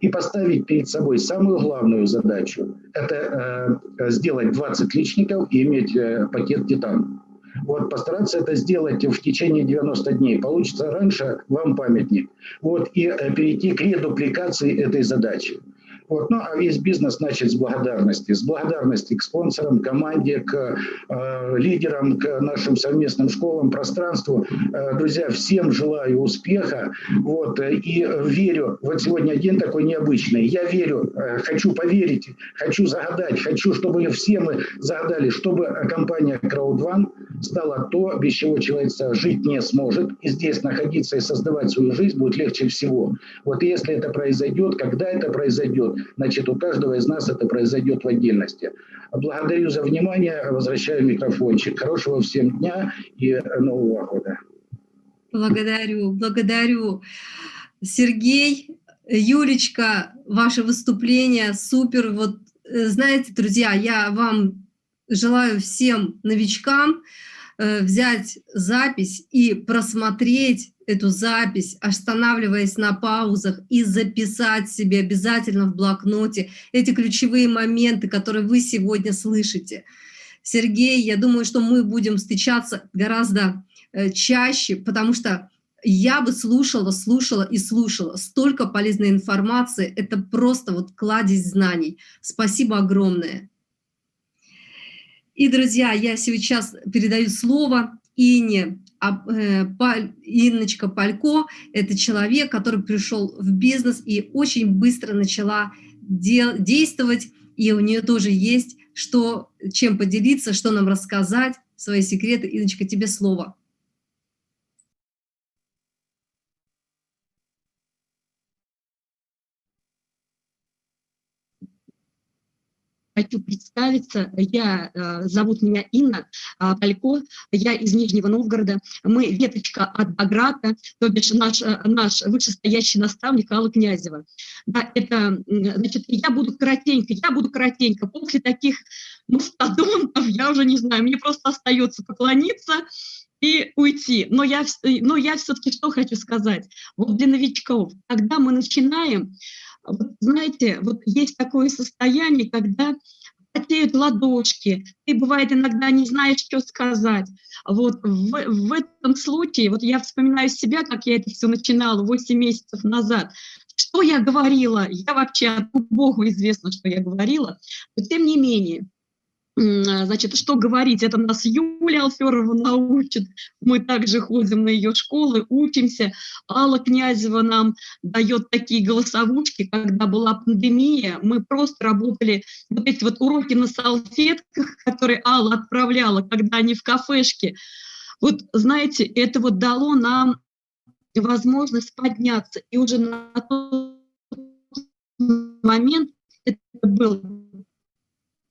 И поставить перед собой самую главную задачу – это э, сделать 20 личников и иметь э, пакет «Титан». Вот, постараться это сделать в течение 90 дней. Получится раньше, вам памятник. Вот, и перейти к редупликации этой задачи. Вот. Ну, а весь бизнес начать с благодарности. С благодарности к спонсорам, команде, к э, лидерам, к нашим совместным школам, пространству. Э, друзья, всем желаю успеха. Вот. И верю, вот сегодня день такой необычный. Я верю, э, хочу поверить, хочу загадать, хочу, чтобы все мы загадали, чтобы компания CrowdOne стала то, без чего человек жить не сможет. И здесь находиться и создавать свою жизнь будет легче всего. Вот если это произойдет, когда это произойдет, Значит, у каждого из нас это произойдет в отдельности. Благодарю за внимание. Возвращаю микрофончик. Хорошего всем дня и Нового года. Благодарю, благодарю. Сергей, Юлечка, ваше выступление супер. Вот, э, знаете, друзья, я вам желаю всем новичкам э, взять запись и просмотреть эту запись, останавливаясь на паузах и записать себе обязательно в блокноте эти ключевые моменты, которые вы сегодня слышите. Сергей, я думаю, что мы будем встречаться гораздо э, чаще, потому что я бы слушала, слушала и слушала. Столько полезной информации, это просто вот кладезь знаний. Спасибо огромное. И, друзья, я сейчас передаю слово Ине а, э, Инночка Палько – это человек, который пришел в бизнес и очень быстро начала действовать, и у нее тоже есть что, чем поделиться, что нам рассказать, свои секреты. Инночка, тебе слово. Хочу представиться. Я, э, зовут меня Инна Палько, я из Нижнего Новгорода. Мы веточка от Баграта, то бишь наш, э, наш вышестоящий наставник Алла Князева. Да, это, значит, я буду коротенько, я буду коротенько. После таких мастодонтов, я уже не знаю, мне просто остается поклониться и уйти. Но я, но я все-таки что хочу сказать? Вот для новичков, когда мы начинаем, знаете, вот есть такое состояние, когда потеют ладошки, ты, бывает, иногда не знаешь, что сказать. Вот в, в этом случае, вот я вспоминаю себя, как я это все начинала 8 месяцев назад, что я говорила, я вообще, Богу известно, что я говорила, но тем не менее, значит, что говорить, это нас Юлия Алферова научит, мы также ходим на ее школы, учимся. Алла Князева нам дает такие голосовушки, когда была пандемия, мы просто работали, вот эти вот уроки на салфетках, которые Алла отправляла, когда они в кафешке. Вот, знаете, это вот дало нам возможность подняться, и уже на тот момент это был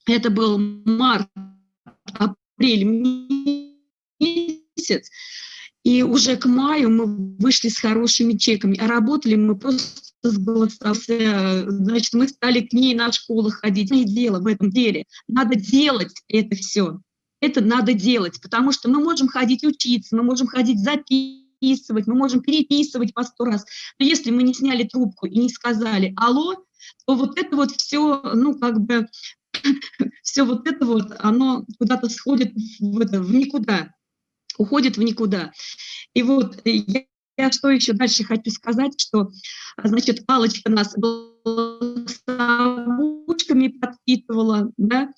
это был март, апрель месяц, и уже к маю мы вышли с хорошими чеками, а работали мы просто с голосовым. Значит, мы стали к ней на школу ходить. Не дело в этом деле. Надо делать это все. Это надо делать, потому что мы можем ходить учиться, мы можем ходить записывать, мы можем переписывать по сто раз. Но если мы не сняли трубку и не сказали «Алло», то вот это вот все, ну, как бы все вот это вот, оно куда-то сходит в, это, в никуда, уходит в никуда. И вот я, я что еще дальше хочу сказать, что, значит, Алочка нас голосовушками подпитывала, да,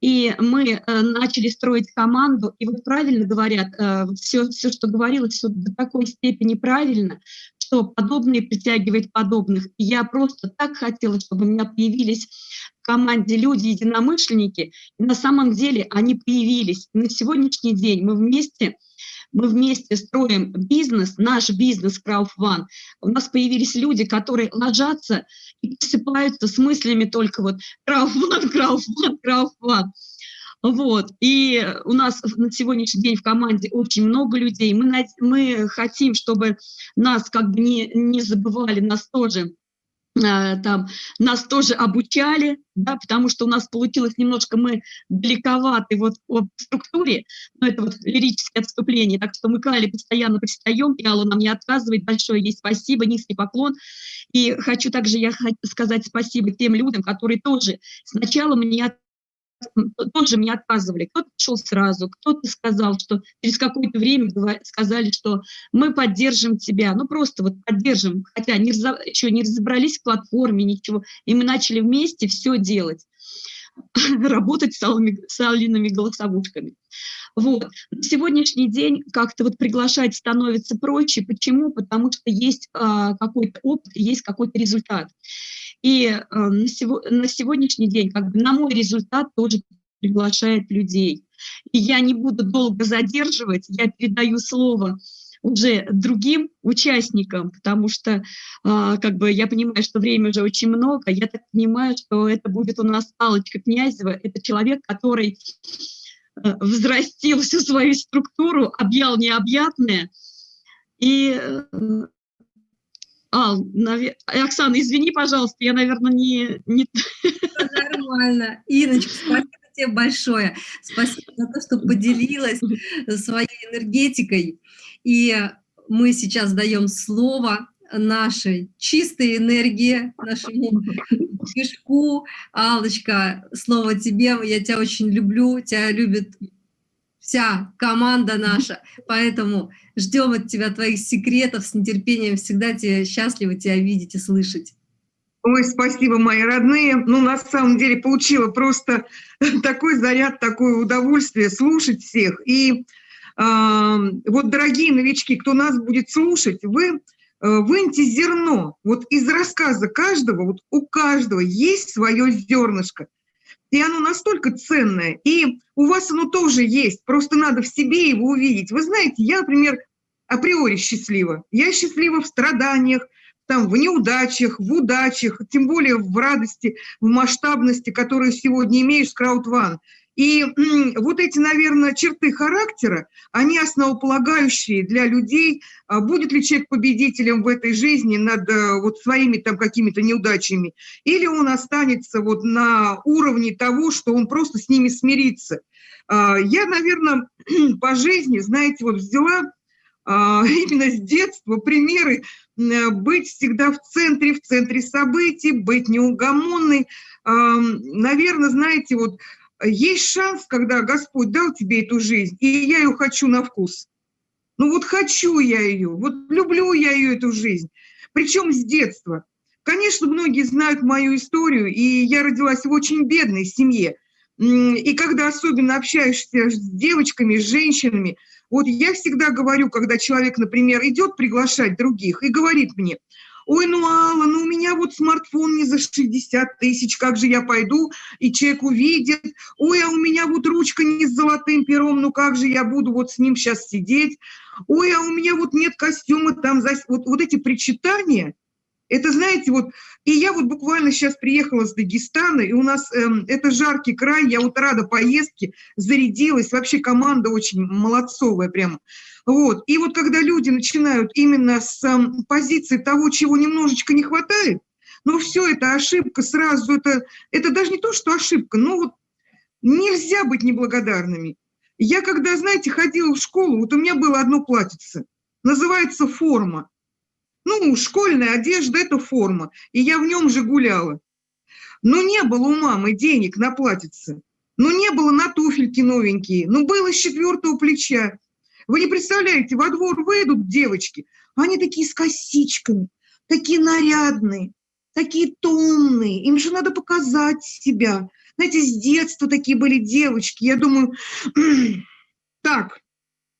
и мы э, начали строить команду, и вот правильно говорят, э, все, все, что говорилось, все до такой степени правильно, что подобное притягивает подобных. И я просто так хотела, чтобы у меня появились в команде люди-единомышленники, и на самом деле они появились. И на сегодняшний день мы вместе мы вместе строим бизнес, наш бизнес Crowdfund. У нас появились люди, которые ложатся и просыпаются с мыслями только вот Crowdfund, Crowdfund, Crowdfund. Вот. И у нас на сегодняшний день в команде очень много людей. Мы, мы хотим, чтобы нас как бы не, не забывали, нас тоже э, там нас тоже обучали, да, потому что у нас получилось немножко мы далековаты вот по структуре, но это вот лирическое отступление, так что мы к Алле постоянно пристаем, и Алла нам не отказывает, большое ей спасибо, низкий поклон. И хочу также я сказать спасибо тем людям, которые тоже сначала мне тоже мне отказывали. Кто-то шел сразу, кто-то сказал, что через какое-то время сказали, что мы поддержим тебя. Ну, просто вот поддержим, хотя не, еще не разобрались в платформе, ничего. И мы начали вместе все делать работать с, алыми, с алиными голосовушками. Вот. На сегодняшний день как-то вот приглашать становится проще. Почему? Потому что есть а, какой-то опыт, есть какой-то результат. И э, на, сего, на сегодняшний день, как бы на мой результат тоже приглашает людей. И я не буду долго задерживать, я передаю слово уже другим участникам, потому что а, как бы я понимаю, что время уже очень много. Я так понимаю, что это будет у нас Аллочка Князева. Это человек, который э, взрастил всю свою структуру, объял необъятное. И э, а, навер... Оксана, извини, пожалуйста, я, наверное, не... не... Нормально. Иночка, спасибо тебе большое. Спасибо за то, что поделилась своей энергетикой. И мы сейчас даем слово нашей чистой энергии, нашему кишку. Аллочка, слово тебе, я тебя очень люблю, тебя любит вся команда наша, поэтому ждем от тебя твоих секретов с нетерпением, всегда тебе счастливы тебя видеть и слышать. Ой, спасибо, мои родные. Ну, на самом деле, получила просто такой заряд, такое удовольствие слушать всех. И э, вот, дорогие новички, кто нас будет слушать, вы э, выньте зерно. Вот из рассказа каждого, вот у каждого есть свое зернышко и оно настолько ценное, и у вас оно тоже есть, просто надо в себе его увидеть. Вы знаете, я, например, априори счастлива. Я счастлива в страданиях, там, в неудачах, в удачах, тем более в радости, в масштабности, которую сегодня имеешь с краудван. И вот эти, наверное, черты характера, они основополагающие для людей, а будет ли человек победителем в этой жизни над э, вот своими там какими-то неудачами, или он останется вот на уровне того, что он просто с ними смирится. А, я, наверное, по жизни, знаете, вот взяла именно с детства примеры быть всегда в центре, в центре событий, быть неугомонной. Наверное, знаете, вот есть шанс, когда Господь дал тебе эту жизнь, и я ее хочу на вкус. Ну вот хочу я ее, вот люблю я ее, эту жизнь. Причем с детства. Конечно, многие знают мою историю, и я родилась в очень бедной семье. И когда особенно общаешься с девочками, с женщинами, вот я всегда говорю, когда человек, например, идет приглашать других и говорит мне, ой, ну, Алла, ну, у меня вот смартфон не за 60 тысяч, как же я пойду, и человек увидит, ой, а у меня вот ручка не с золотым пером, ну, как же я буду вот с ним сейчас сидеть, ой, а у меня вот нет костюма там, за... вот, вот эти причитания, это, знаете, вот, и я вот буквально сейчас приехала с Дагестана, и у нас эм, это жаркий край, я вот рада поездке, зарядилась, вообще команда очень молодцовая прямо. Вот. И вот когда люди начинают именно с эм, позиции того, чего немножечко не хватает, ну все, это ошибка сразу, это, это даже не то, что ошибка, но вот нельзя быть неблагодарными. Я когда, знаете, ходила в школу, вот у меня было одно платьице, называется форма. Ну, школьная одежда – это форма, и я в нем же гуляла. Но не было у мамы денег на платьице, ну, не было на туфельки новенькие, ну, было с четвертого плеча. Вы не представляете, во двор выйдут девочки, они такие с косичками, такие нарядные, такие томные, им же надо показать себя. Знаете, с детства такие были девочки. Я думаю, так,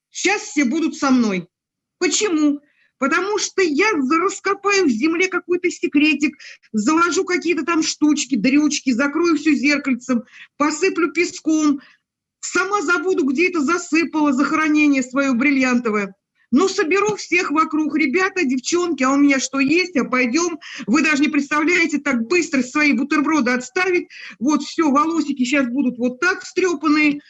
сейчас все будут со мной. Почему? Потому что я раскопаю в земле какой-то секретик, заложу какие-то там штучки, дрючки, закрою все зеркальцем, посыплю песком, сама забуду, где это засыпала захоронение свое бриллиантовое. Ну, соберу всех вокруг, ребята, девчонки, а у меня что есть, а пойдем. Вы даже не представляете, так быстро свои бутерброды отставить. Вот все, волосики сейчас будут вот так встрепанные.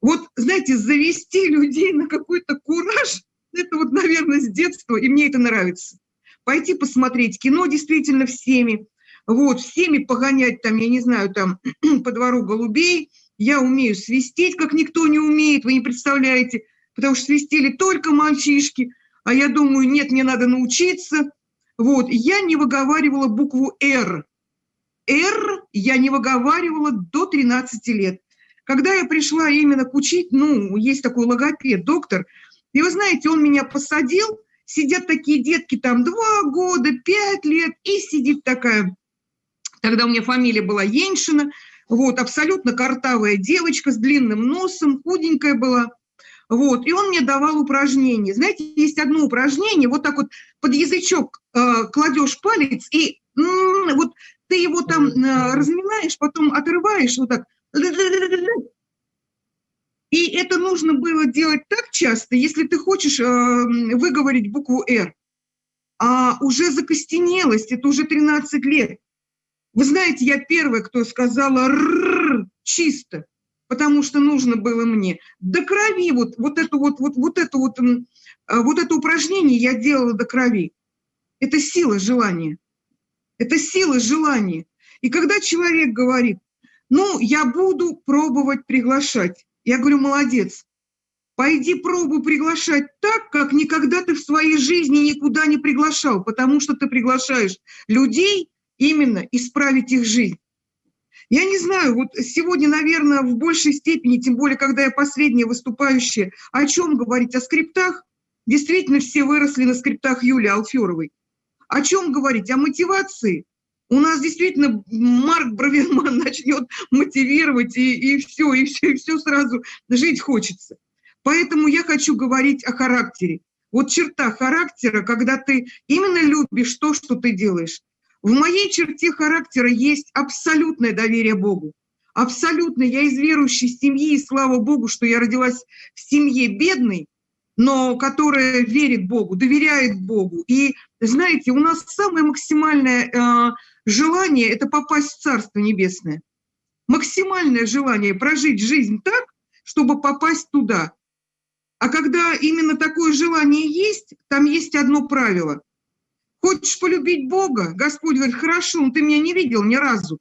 Вот, знаете, завести людей на какой-то кураж, это вот, наверное, с детства, и мне это нравится. Пойти посмотреть кино действительно всеми, вот, всеми погонять там, я не знаю, там, по двору голубей. Я умею свистеть, как никто не умеет, вы не представляете потому что свистели только мальчишки, а я думаю, нет, мне надо научиться. Вот, я не выговаривала букву «Р». «Р» я не выговаривала до 13 лет. Когда я пришла именно к учить, ну, есть такой логопед, доктор, и вы знаете, он меня посадил, сидят такие детки там два года, пять лет, и сидит такая, тогда у меня фамилия была Еншина, вот, абсолютно картавая девочка с длинным носом, худенькая была, вот, и он мне давал упражнения. Знаете, есть одно упражнение, вот так вот под язычок э, кладешь палец, и м-м, вот ты его там э, разминаешь, потом отрываешь вот так. И это нужно было делать так часто, если ты хочешь э, выговорить букву «Р». А уже закостенелость, это уже 13 лет. Вы знаете, я первая, кто сказала «р» чисто потому что нужно было мне до крови, вот, вот это вот, вот, вот это вот, а, вот это упражнение я делала до крови. Это сила желания. Это сила желания. И когда человек говорит, ну, я буду пробовать приглашать, я говорю, молодец, пойди пробуй приглашать так, как никогда ты в своей жизни никуда не приглашал, потому что ты приглашаешь людей именно исправить их жизнь. Я не знаю, вот сегодня, наверное, в большей степени, тем более, когда я последняя выступающая, о чем говорить? О скриптах? Действительно, все выросли на скриптах Юлии Алферовой. О чем говорить? О мотивации? У нас действительно Марк Браверман начнет мотивировать, и, и все, и все, и все сразу жить хочется. Поэтому я хочу говорить о характере. Вот черта характера, когда ты именно любишь то, что ты делаешь, в моей черте характера есть абсолютное доверие Богу. Абсолютно. Я из верующей семьи, и слава Богу, что я родилась в семье бедной, но которая верит Богу, доверяет Богу. И знаете, у нас самое максимальное э, желание – это попасть в Царство Небесное. Максимальное желание прожить жизнь так, чтобы попасть туда. А когда именно такое желание есть, там есть одно правило. Хочешь полюбить Бога? Господь говорит, хорошо, но ты меня не видел ни разу.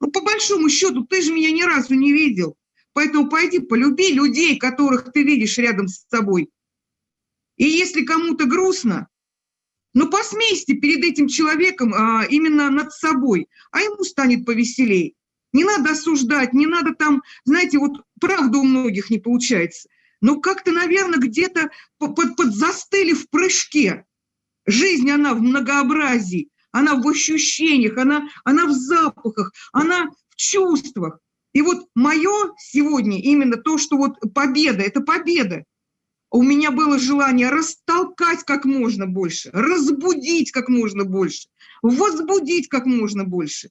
Ну, по большому счету, ты же меня ни разу не видел. Поэтому пойди полюби людей, которых ты видишь рядом с собой. И если кому-то грустно, ну посмейся перед этим человеком а, именно над собой, а ему станет повеселей. Не надо осуждать, не надо там, знаете, вот правда у многих не получается. Но как-то, наверное, где-то под, под застыли в прыжке. Жизнь, она в многообразии, она в ощущениях, она, она в запахах, она в чувствах. И вот мое сегодня именно то, что вот победа, это победа. У меня было желание растолкать как можно больше, разбудить как можно больше, возбудить как можно больше.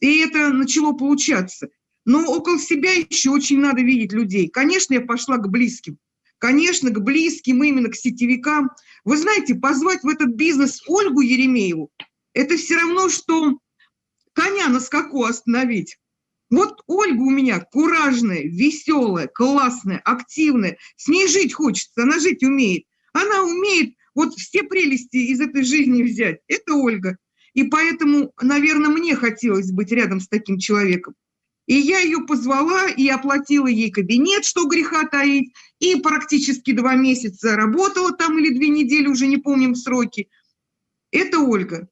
И это начало получаться. Но около себя еще очень надо видеть людей. Конечно, я пошла к близким. Конечно, к близким, именно к сетевикам. Вы знаете, позвать в этот бизнес Ольгу Еремееву, это все равно, что коня на скаку остановить. Вот Ольга у меня куражная, веселая, классная, активная. С ней жить хочется, она жить умеет. Она умеет вот все прелести из этой жизни взять. Это Ольга. И поэтому, наверное, мне хотелось быть рядом с таким человеком. И я ее позвала и оплатила ей кабинет, что греха таить, и практически два месяца работала там или две недели, уже не помним сроки. Это Ольга.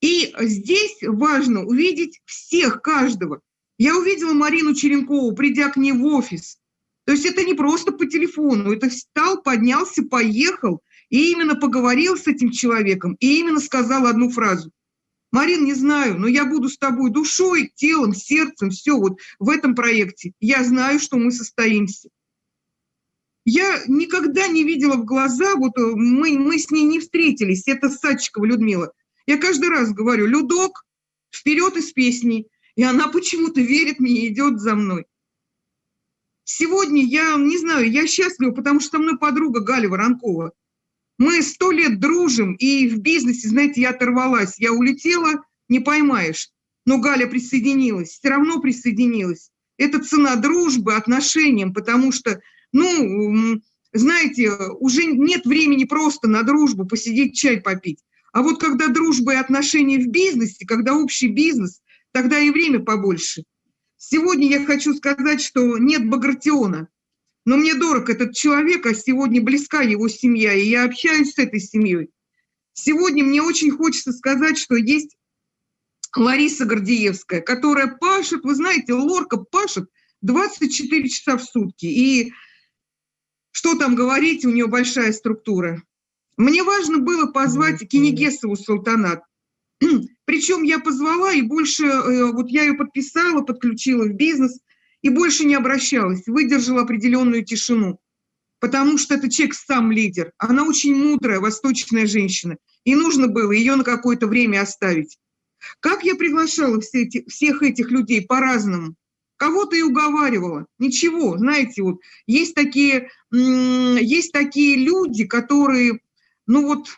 И здесь важно увидеть всех, каждого. Я увидела Марину Черенкову, придя к ней в офис. То есть это не просто по телефону, это встал, поднялся, поехал, и именно поговорил с этим человеком, и именно сказал одну фразу. Марин, не знаю, но я буду с тобой душой, телом, сердцем, все вот в этом проекте. Я знаю, что мы состоимся. Я никогда не видела в глаза, вот э, мы, мы с ней не встретились, это Садчикова Людмила. Я каждый раз говорю, Людок, вперед из песни. И она почему-то верит мне и идет за мной. Сегодня я, не знаю, я счастлива, потому что со мной подруга Галя Воронкова. Мы сто лет дружим, и в бизнесе, знаете, я оторвалась. Я улетела, не поймаешь. Но Галя присоединилась, все равно присоединилась. Это цена дружбы, отношениям, потому что, ну, знаете, уже нет времени просто на дружбу, посидеть чай попить. А вот когда дружба и отношения в бизнесе, когда общий бизнес, тогда и время побольше – Сегодня я хочу сказать, что нет Багратиона, но мне дорог этот человек, а сегодня близка его семья, и я общаюсь с этой семьей. Сегодня мне очень хочется сказать, что есть Лариса Гордеевская, которая пашет, вы знаете, Лорка пашет 24 часа в сутки. И что там говорить, у нее большая структура. Мне важно было позвать Кенегесову Султанат. Причем я позвала и больше, э, вот я ее подписала, подключила в бизнес и больше не обращалась, выдержала определенную тишину. Потому что это человек сам лидер. Она очень мудрая, восточная женщина. И нужно было ее на какое-то время оставить. Как я приглашала все эти, всех этих людей по-разному? Кого-то и уговаривала. Ничего, знаете, вот есть такие, есть такие люди, которые, ну вот,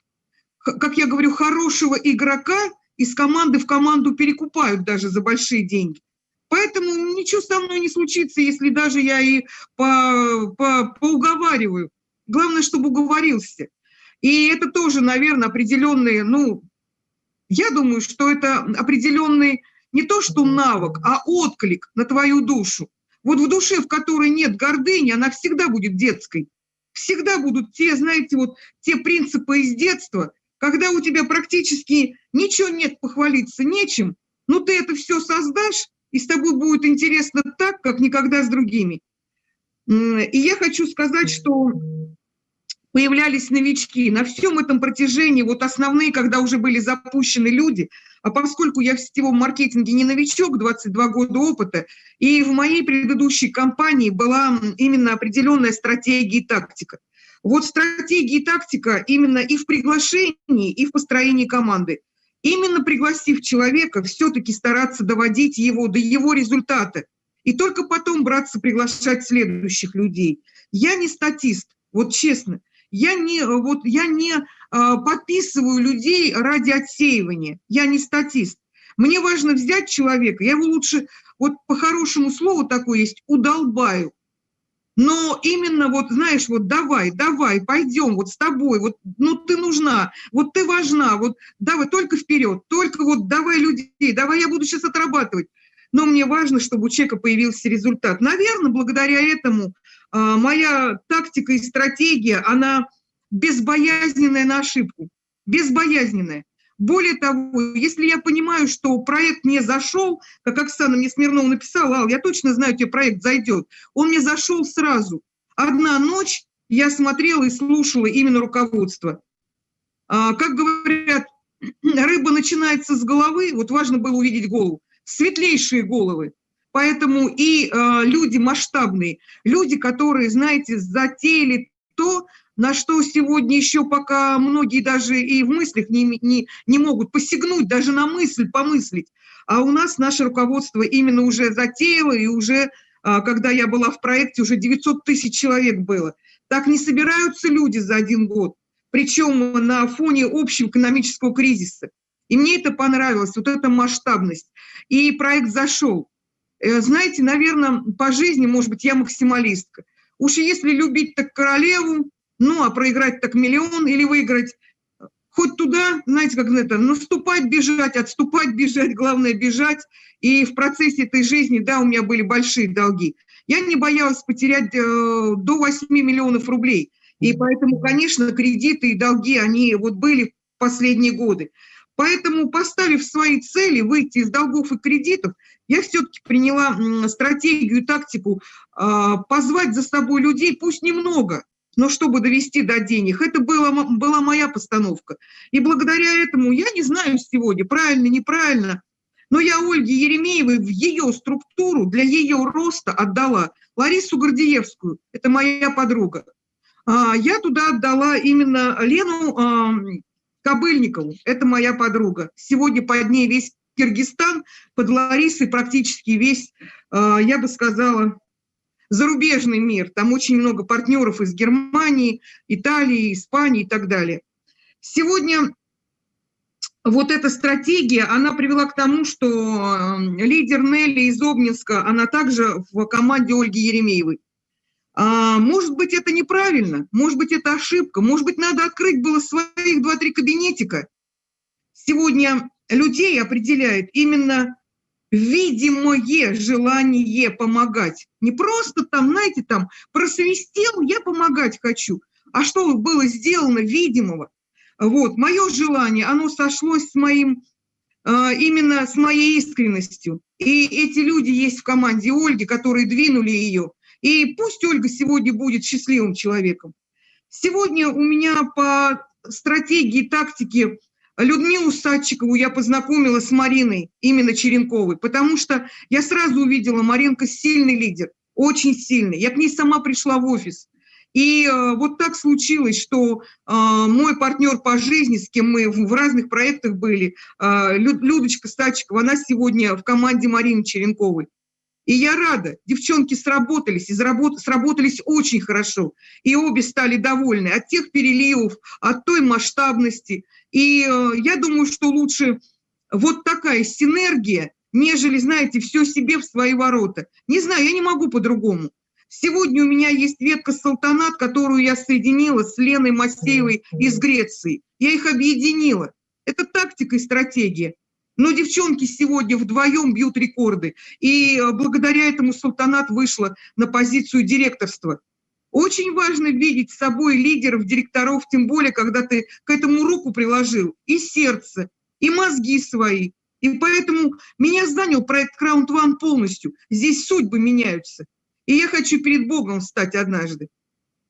как я говорю, хорошего игрока из команды в команду перекупают даже за большие деньги. Поэтому ничего со мной не случится, если даже я и по, по, поуговариваю. Главное, чтобы уговорился. И это тоже, наверное, определенные, ну, я думаю, что это определенный не то что навык, а отклик на твою душу. Вот в душе, в которой нет гордыни, она всегда будет детской. Всегда будут те, знаете, вот те принципы из детства, когда у тебя практически ничего нет, похвалиться нечем, ну ты это все создашь, и с тобой будет интересно так, как никогда с другими. И я хочу сказать, что появлялись новички на всем этом протяжении, вот основные, когда уже были запущены люди, а поскольку я в сетевом маркетинге не новичок, 22 года опыта, и в моей предыдущей компании была именно определенная стратегия и тактика. Вот стратегия и тактика именно и в приглашении, и в построении команды. Именно пригласив человека, все-таки стараться доводить его до его результата. И только потом браться приглашать следующих людей. Я не статист, вот честно. Я не, вот, я не а, подписываю людей ради отсеивания. Я не статист. Мне важно взять человека, я его лучше, вот по-хорошему слову такое есть, удолбаю. Но именно вот, знаешь, вот давай, давай, пойдем вот с тобой, вот, ну ты нужна, вот ты важна, вот давай только вперед, только вот давай людей, давай я буду сейчас отрабатывать. Но мне важно, чтобы у человека появился результат. Наверное, благодаря этому а, моя тактика и стратегия, она безбоязненная на ошибку, безбоязненная. Более того, если я понимаю, что проект не зашел, как Оксана мне Смирнова написала, Ал, я точно знаю, тебе проект зайдет, он мне зашел сразу. Одна ночь я смотрела и слушала именно руководство. А, как говорят, рыба начинается с головы, вот важно было увидеть голову, светлейшие головы. Поэтому и э, люди масштабные, люди, которые, знаете, затеяли то, на что сегодня еще пока многие даже и в мыслях не, не, не могут посягнуть, даже на мысль помыслить. А у нас наше руководство именно уже затеяло, и уже, а, когда я была в проекте, уже 900 тысяч человек было. Так не собираются люди за один год, причем на фоне общего экономического кризиса. И мне это понравилось, вот эта масштабность. И проект зашел. Э, знаете, наверное, по жизни, может быть, я максималистка. Уж если любить так королеву, ну, а проиграть так миллион или выиграть хоть туда, знаете, как это, наступать, бежать, отступать, бежать, главное бежать. И в процессе этой жизни, да, у меня были большие долги. Я не боялась потерять э, до 8 миллионов рублей. И поэтому, конечно, кредиты и долги, они вот были в последние годы. Поэтому, поставив свои цели выйти из долгов и кредитов, я все-таки приняла стратегию и тактику а, позвать за собой людей, пусть немного, но чтобы довести до денег. Это была, была моя постановка. И благодаря этому, я не знаю сегодня, правильно, неправильно, но я Ольге Еремеевой в ее структуру для ее роста отдала Ларису Гордеевскую, это моя подруга. А, я туда отдала именно Лену Кобыльникову, это моя подруга. Сегодня под ней весь Киргизстан, под Ларисой практически весь, а, я бы сказала, зарубежный мир. Там очень много партнеров из Германии, Италии, Испании и так далее. Сегодня вот эта стратегия, она привела к тому, что лидер Нелли из Обнинска, она также в команде Ольги Еремеевой. А, может быть, это неправильно, может быть, это ошибка, может быть, надо открыть было своих два-три кабинетика. Сегодня людей определяет именно видимое желание помогать. Не просто там, знаете, там просвистел, я помогать хочу, а что было сделано видимого. Вот, мое желание, оно сошлось с моим, а, именно с моей искренностью. И эти люди есть в команде Ольги, которые двинули ее. И пусть Ольга сегодня будет счастливым человеком. Сегодня у меня по стратегии, тактике Людмилу Садчикову я познакомила с Мариной, именно Черенковой, потому что я сразу увидела, Маринка сильный лидер, очень сильный. Я к ней сама пришла в офис. И э, вот так случилось, что э, мой партнер по жизни, с кем мы в, разных проектах были, э, Людочка Садчикова, она сегодня в команде Марины Черенковой. И я рада, девчонки сработались, и сработались очень хорошо. И обе стали довольны от тех переливов, от той масштабности. И э, я думаю, что лучше вот такая синергия, нежели, знаете, все себе в свои ворота. Не знаю, я не могу по-другому. Сегодня у меня есть ветка салтанат, которую я соединила с Леной Масеевой из Греции. Я их объединила. Это тактика и стратегия. Но девчонки сегодня вдвоем бьют рекорды. И э, благодаря этому Султанат вышла на позицию директорства. Очень важно видеть с собой лидеров, директоров, тем более, когда ты к этому руку приложил, и сердце, и мозги свои. И поэтому меня занял проект Crown One полностью. Здесь судьбы меняются. И я хочу перед Богом встать однажды.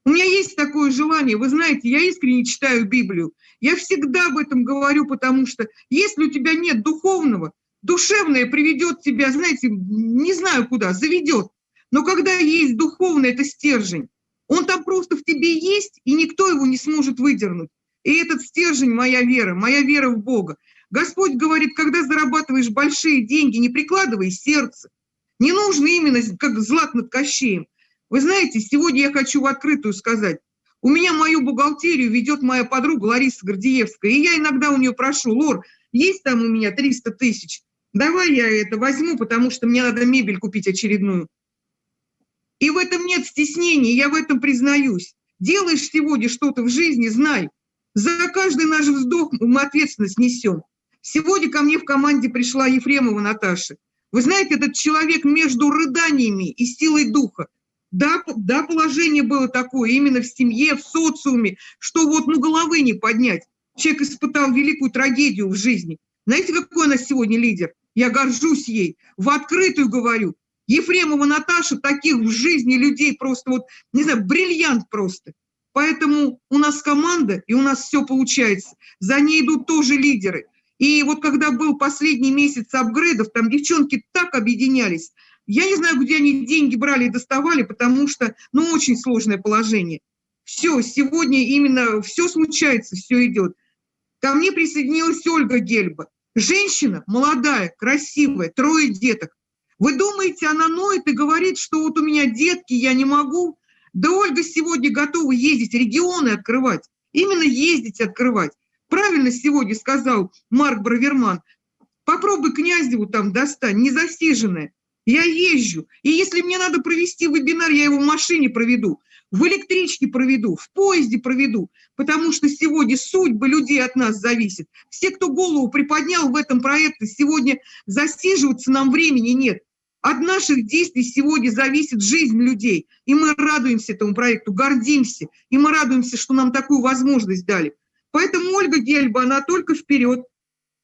У меня есть такое желание, вы знаете, я искренне читаю Библию. Я всегда об этом говорю, потому что если у тебя нет духовного, душевное приведет тебя, знаете, не знаю куда, заведет. Но когда есть духовное, это стержень. Он там просто в тебе есть, и никто его не сможет выдернуть. И этот стержень – моя вера, моя вера в Бога. Господь говорит, когда зарабатываешь большие деньги, не прикладывай сердце. Не нужно именно как злат над Кощеем. Вы знаете, сегодня я хочу в открытую сказать. У меня мою бухгалтерию ведет моя подруга Лариса Гордеевская, и я иногда у нее прошу, Лор, есть там у меня 300 тысяч, давай я это возьму, потому что мне надо мебель купить очередную. И в этом нет стеснений, я в этом признаюсь. Делаешь сегодня что-то в жизни, знай, за каждый наш вздох мы ответственность несем. Сегодня ко мне в команде пришла Ефремова Наташа. Вы знаете, этот человек между рыданиями и силой духа. Да, да, положение было такое именно в семье, в социуме, что вот ну головы не поднять. Человек испытал великую трагедию в жизни. Знаете, какой она сегодня лидер? Я горжусь ей. В открытую говорю. Ефремова Наташа, таких в жизни людей просто вот, не знаю, бриллиант просто. Поэтому у нас команда, и у нас все получается. За ней идут тоже лидеры. И вот когда был последний месяц апгрейдов, там девчонки так объединялись, я не знаю, где они деньги брали и доставали, потому что, ну, очень сложное положение. Все, сегодня именно все случается, все идет. Ко мне присоединилась Ольга Гельба. Женщина молодая, красивая, трое деток. Вы думаете, она ноет и говорит, что вот у меня детки, я не могу? Да Ольга сегодня готова ездить, регионы открывать. Именно ездить открывать. Правильно сегодня сказал Марк Браверман. Попробуй Князеву там достань, не засиженная. Я езжу. И если мне надо провести вебинар, я его в машине проведу, в электричке проведу, в поезде проведу, потому что сегодня судьбы людей от нас зависит. Все, кто голову приподнял в этом проекте, сегодня засиживаться нам времени нет. От наших действий сегодня зависит жизнь людей. И мы радуемся этому проекту, гордимся. И мы радуемся, что нам такую возможность дали. Поэтому Ольга Гельба, она только вперед.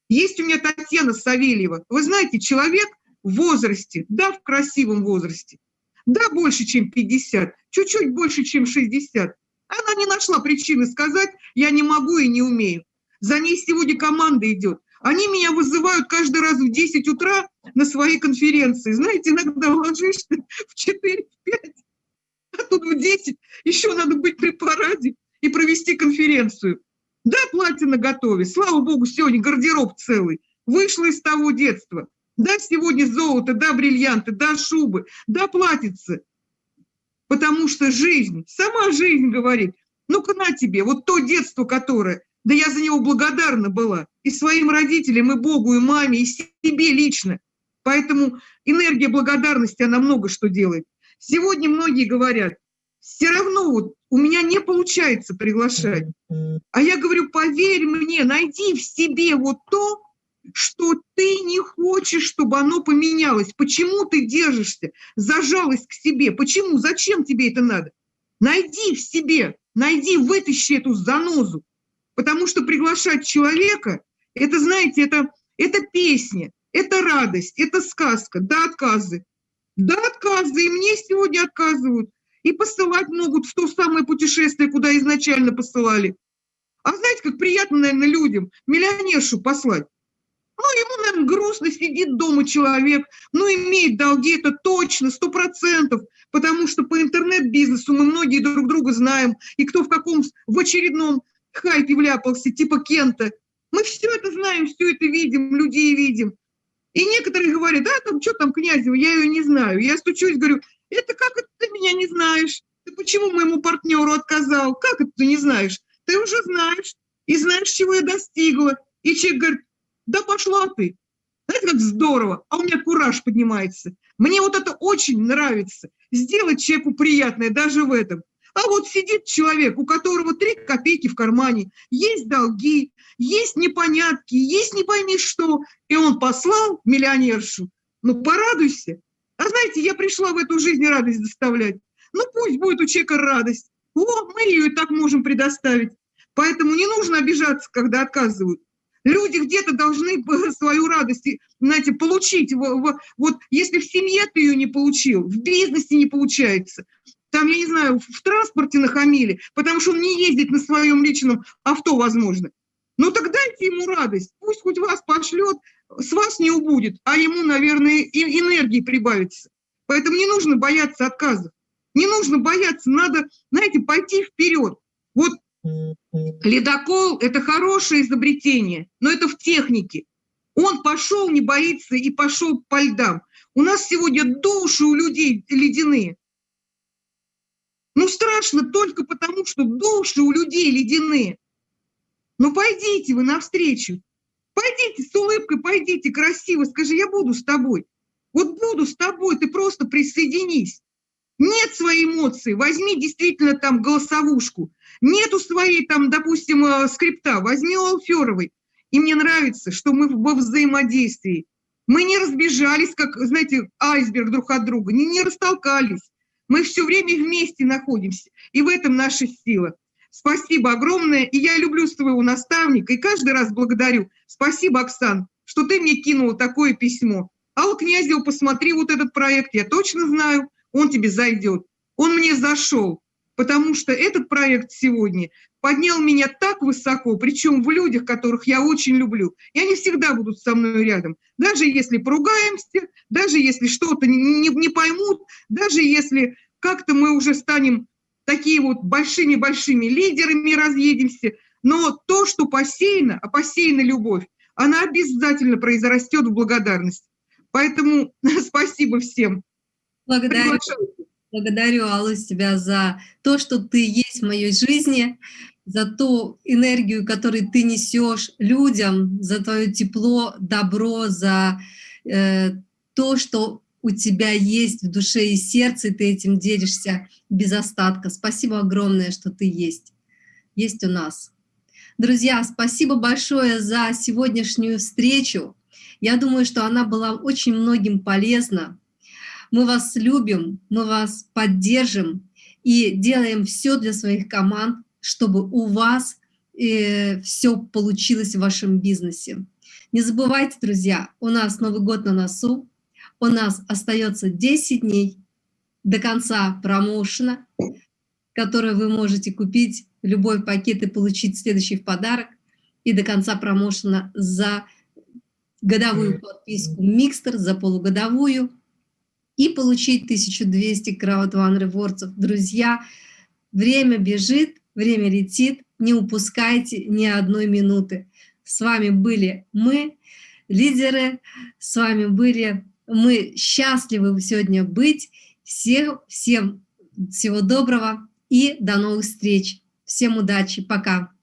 Есть у меня Татьяна Савельева. Вы знаете, человек в возрасте, да, в красивом возрасте, да, больше, чем 50, чуть-чуть больше, чем 60. Она не нашла причины сказать, я не могу и не умею. За ней сегодня команда идет. Они меня вызывают каждый раз в 10 утра на свои конференции. Знаете, иногда ложишься в 4-5, а тут в 10 еще надо быть при параде и провести конференцию. Да, платье на готове, слава богу, сегодня гардероб целый. Вышла из того детства. Да, сегодня золото, да, бриллианты, да, шубы, да, платьице. Потому что жизнь, сама жизнь говорит, ну-ка на тебе, вот то детство, которое, да я за него благодарна была и своим родителям, и Богу, и маме, и себе лично. Поэтому энергия благодарности, она много что делает. Сегодня многие говорят, все равно вот у меня не получается приглашать. А я говорю, поверь мне, найди в себе вот то, что ты не хочешь, чтобы оно поменялось. Почему ты держишься за к себе? Почему? Зачем тебе это надо? Найди в себе, найди, вытащи эту занозу. Потому что приглашать человека, это, знаете, это, это песня, это радость, это сказка, да, отказы. Да, отказы, и мне сегодня отказывают. И посылать могут в то самое путешествие, куда изначально посылали. А знаете, как приятно, наверное, людям миллионершу послать. Ну, ему, наверное, грустно, сидит дома человек, ну, имеет долги, это точно, сто процентов, потому что по интернет-бизнесу мы многие друг друга знаем, и кто в каком, в очередном хайпе вляпался, типа Кента. Мы все это знаем, все это видим, людей видим. И некоторые говорят, да, там, что там Князева, я ее не знаю. Я стучусь, говорю, это как это ты меня не знаешь? Ты почему моему партнеру отказал? Как это ты не знаешь? Ты уже знаешь, и знаешь, чего я достигла. И человек говорит, да пошла ты. Знаете, как здорово, а у меня кураж поднимается. Мне вот это очень нравится. Сделать человеку приятное даже в этом. А вот сидит человек, у которого три копейки в кармане, есть долги, есть непонятки, есть не пойми что, и он послал миллионершу. Ну, порадуйся. А знаете, я пришла в эту жизнь радость доставлять. Ну, пусть будет у человека радость. Вот, мы ее и так можем предоставить. Поэтому не нужно обижаться, когда отказывают. Люди где-то должны свою радость, знаете, получить. Вот если в семье ты ее не получил, в бизнесе не получается, там, я не знаю, в транспорте нахамили, потому что он не ездит на своем личном авто, возможно. Ну так дайте ему радость, пусть хоть вас пошлет, с вас не убудет, а ему, наверное, и энергии прибавится. Поэтому не нужно бояться отказов, не нужно бояться, надо, знаете, пойти вперед. Вот Ледокол – это хорошее изобретение, но это в технике. Он пошел, не боится, и пошел по льдам. У нас сегодня души у людей ледяные. Ну, страшно только потому, что души у людей ледяные. Ну, пойдите вы навстречу. Пойдите с улыбкой, пойдите красиво, скажи, я буду с тобой. Вот буду с тобой, ты просто присоединись. Нет своей эмоции, возьми действительно там голосовушку. Нету своей там, допустим, э, скрипта, возьми у Алферовой. И мне нравится, что мы во взаимодействии. Мы не разбежались, как, знаете, айсберг друг от друга, не, не растолкались. Мы все время вместе находимся, и в этом наша сила. Спасибо огромное, и я люблю своего наставника, и каждый раз благодарю. Спасибо, Оксан, что ты мне кинула такое письмо. Алла Князева, посмотри вот этот проект, я точно знаю, он тебе зайдет. Он мне зашел, потому что этот проект сегодня поднял меня так высоко, причем в людях, которых я очень люблю. И они всегда будут со мной рядом. Даже если поругаемся, даже если что-то не, не, не поймут, даже если как-то мы уже станем такие вот большими-большими лидерами, разъедемся. Но то, что посеяно, а посеяна любовь, она обязательно произрастет в благодарность. Поэтому спасибо всем. Благодарю, благодарю, Аллу, тебя за то, что ты есть в моей жизни, за ту энергию, которую ты несешь людям, за твое тепло, добро, за э, то, что у тебя есть в душе и сердце, и ты этим делишься без остатка. Спасибо огромное, что ты есть, есть у нас. Друзья, спасибо большое за сегодняшнюю встречу. Я думаю, что она была очень многим полезна. Мы вас любим, мы вас поддержим и делаем все для своих команд, чтобы у вас э, все получилось в вашем бизнесе. Не забывайте, друзья, у нас Новый год на носу, у нас остается 10 дней до конца промоушена, который вы можете купить любой пакет и получить следующий в подарок, и до конца промоушена за годовую подписку Микстер, за полугодовую, и получить 1200 Crowd One Rewards. Друзья, время бежит, время летит, не упускайте ни одной минуты. С вами были мы, лидеры, с вами были мы счастливы сегодня быть. Всем, всем всего доброго и до новых встреч. Всем удачи, пока.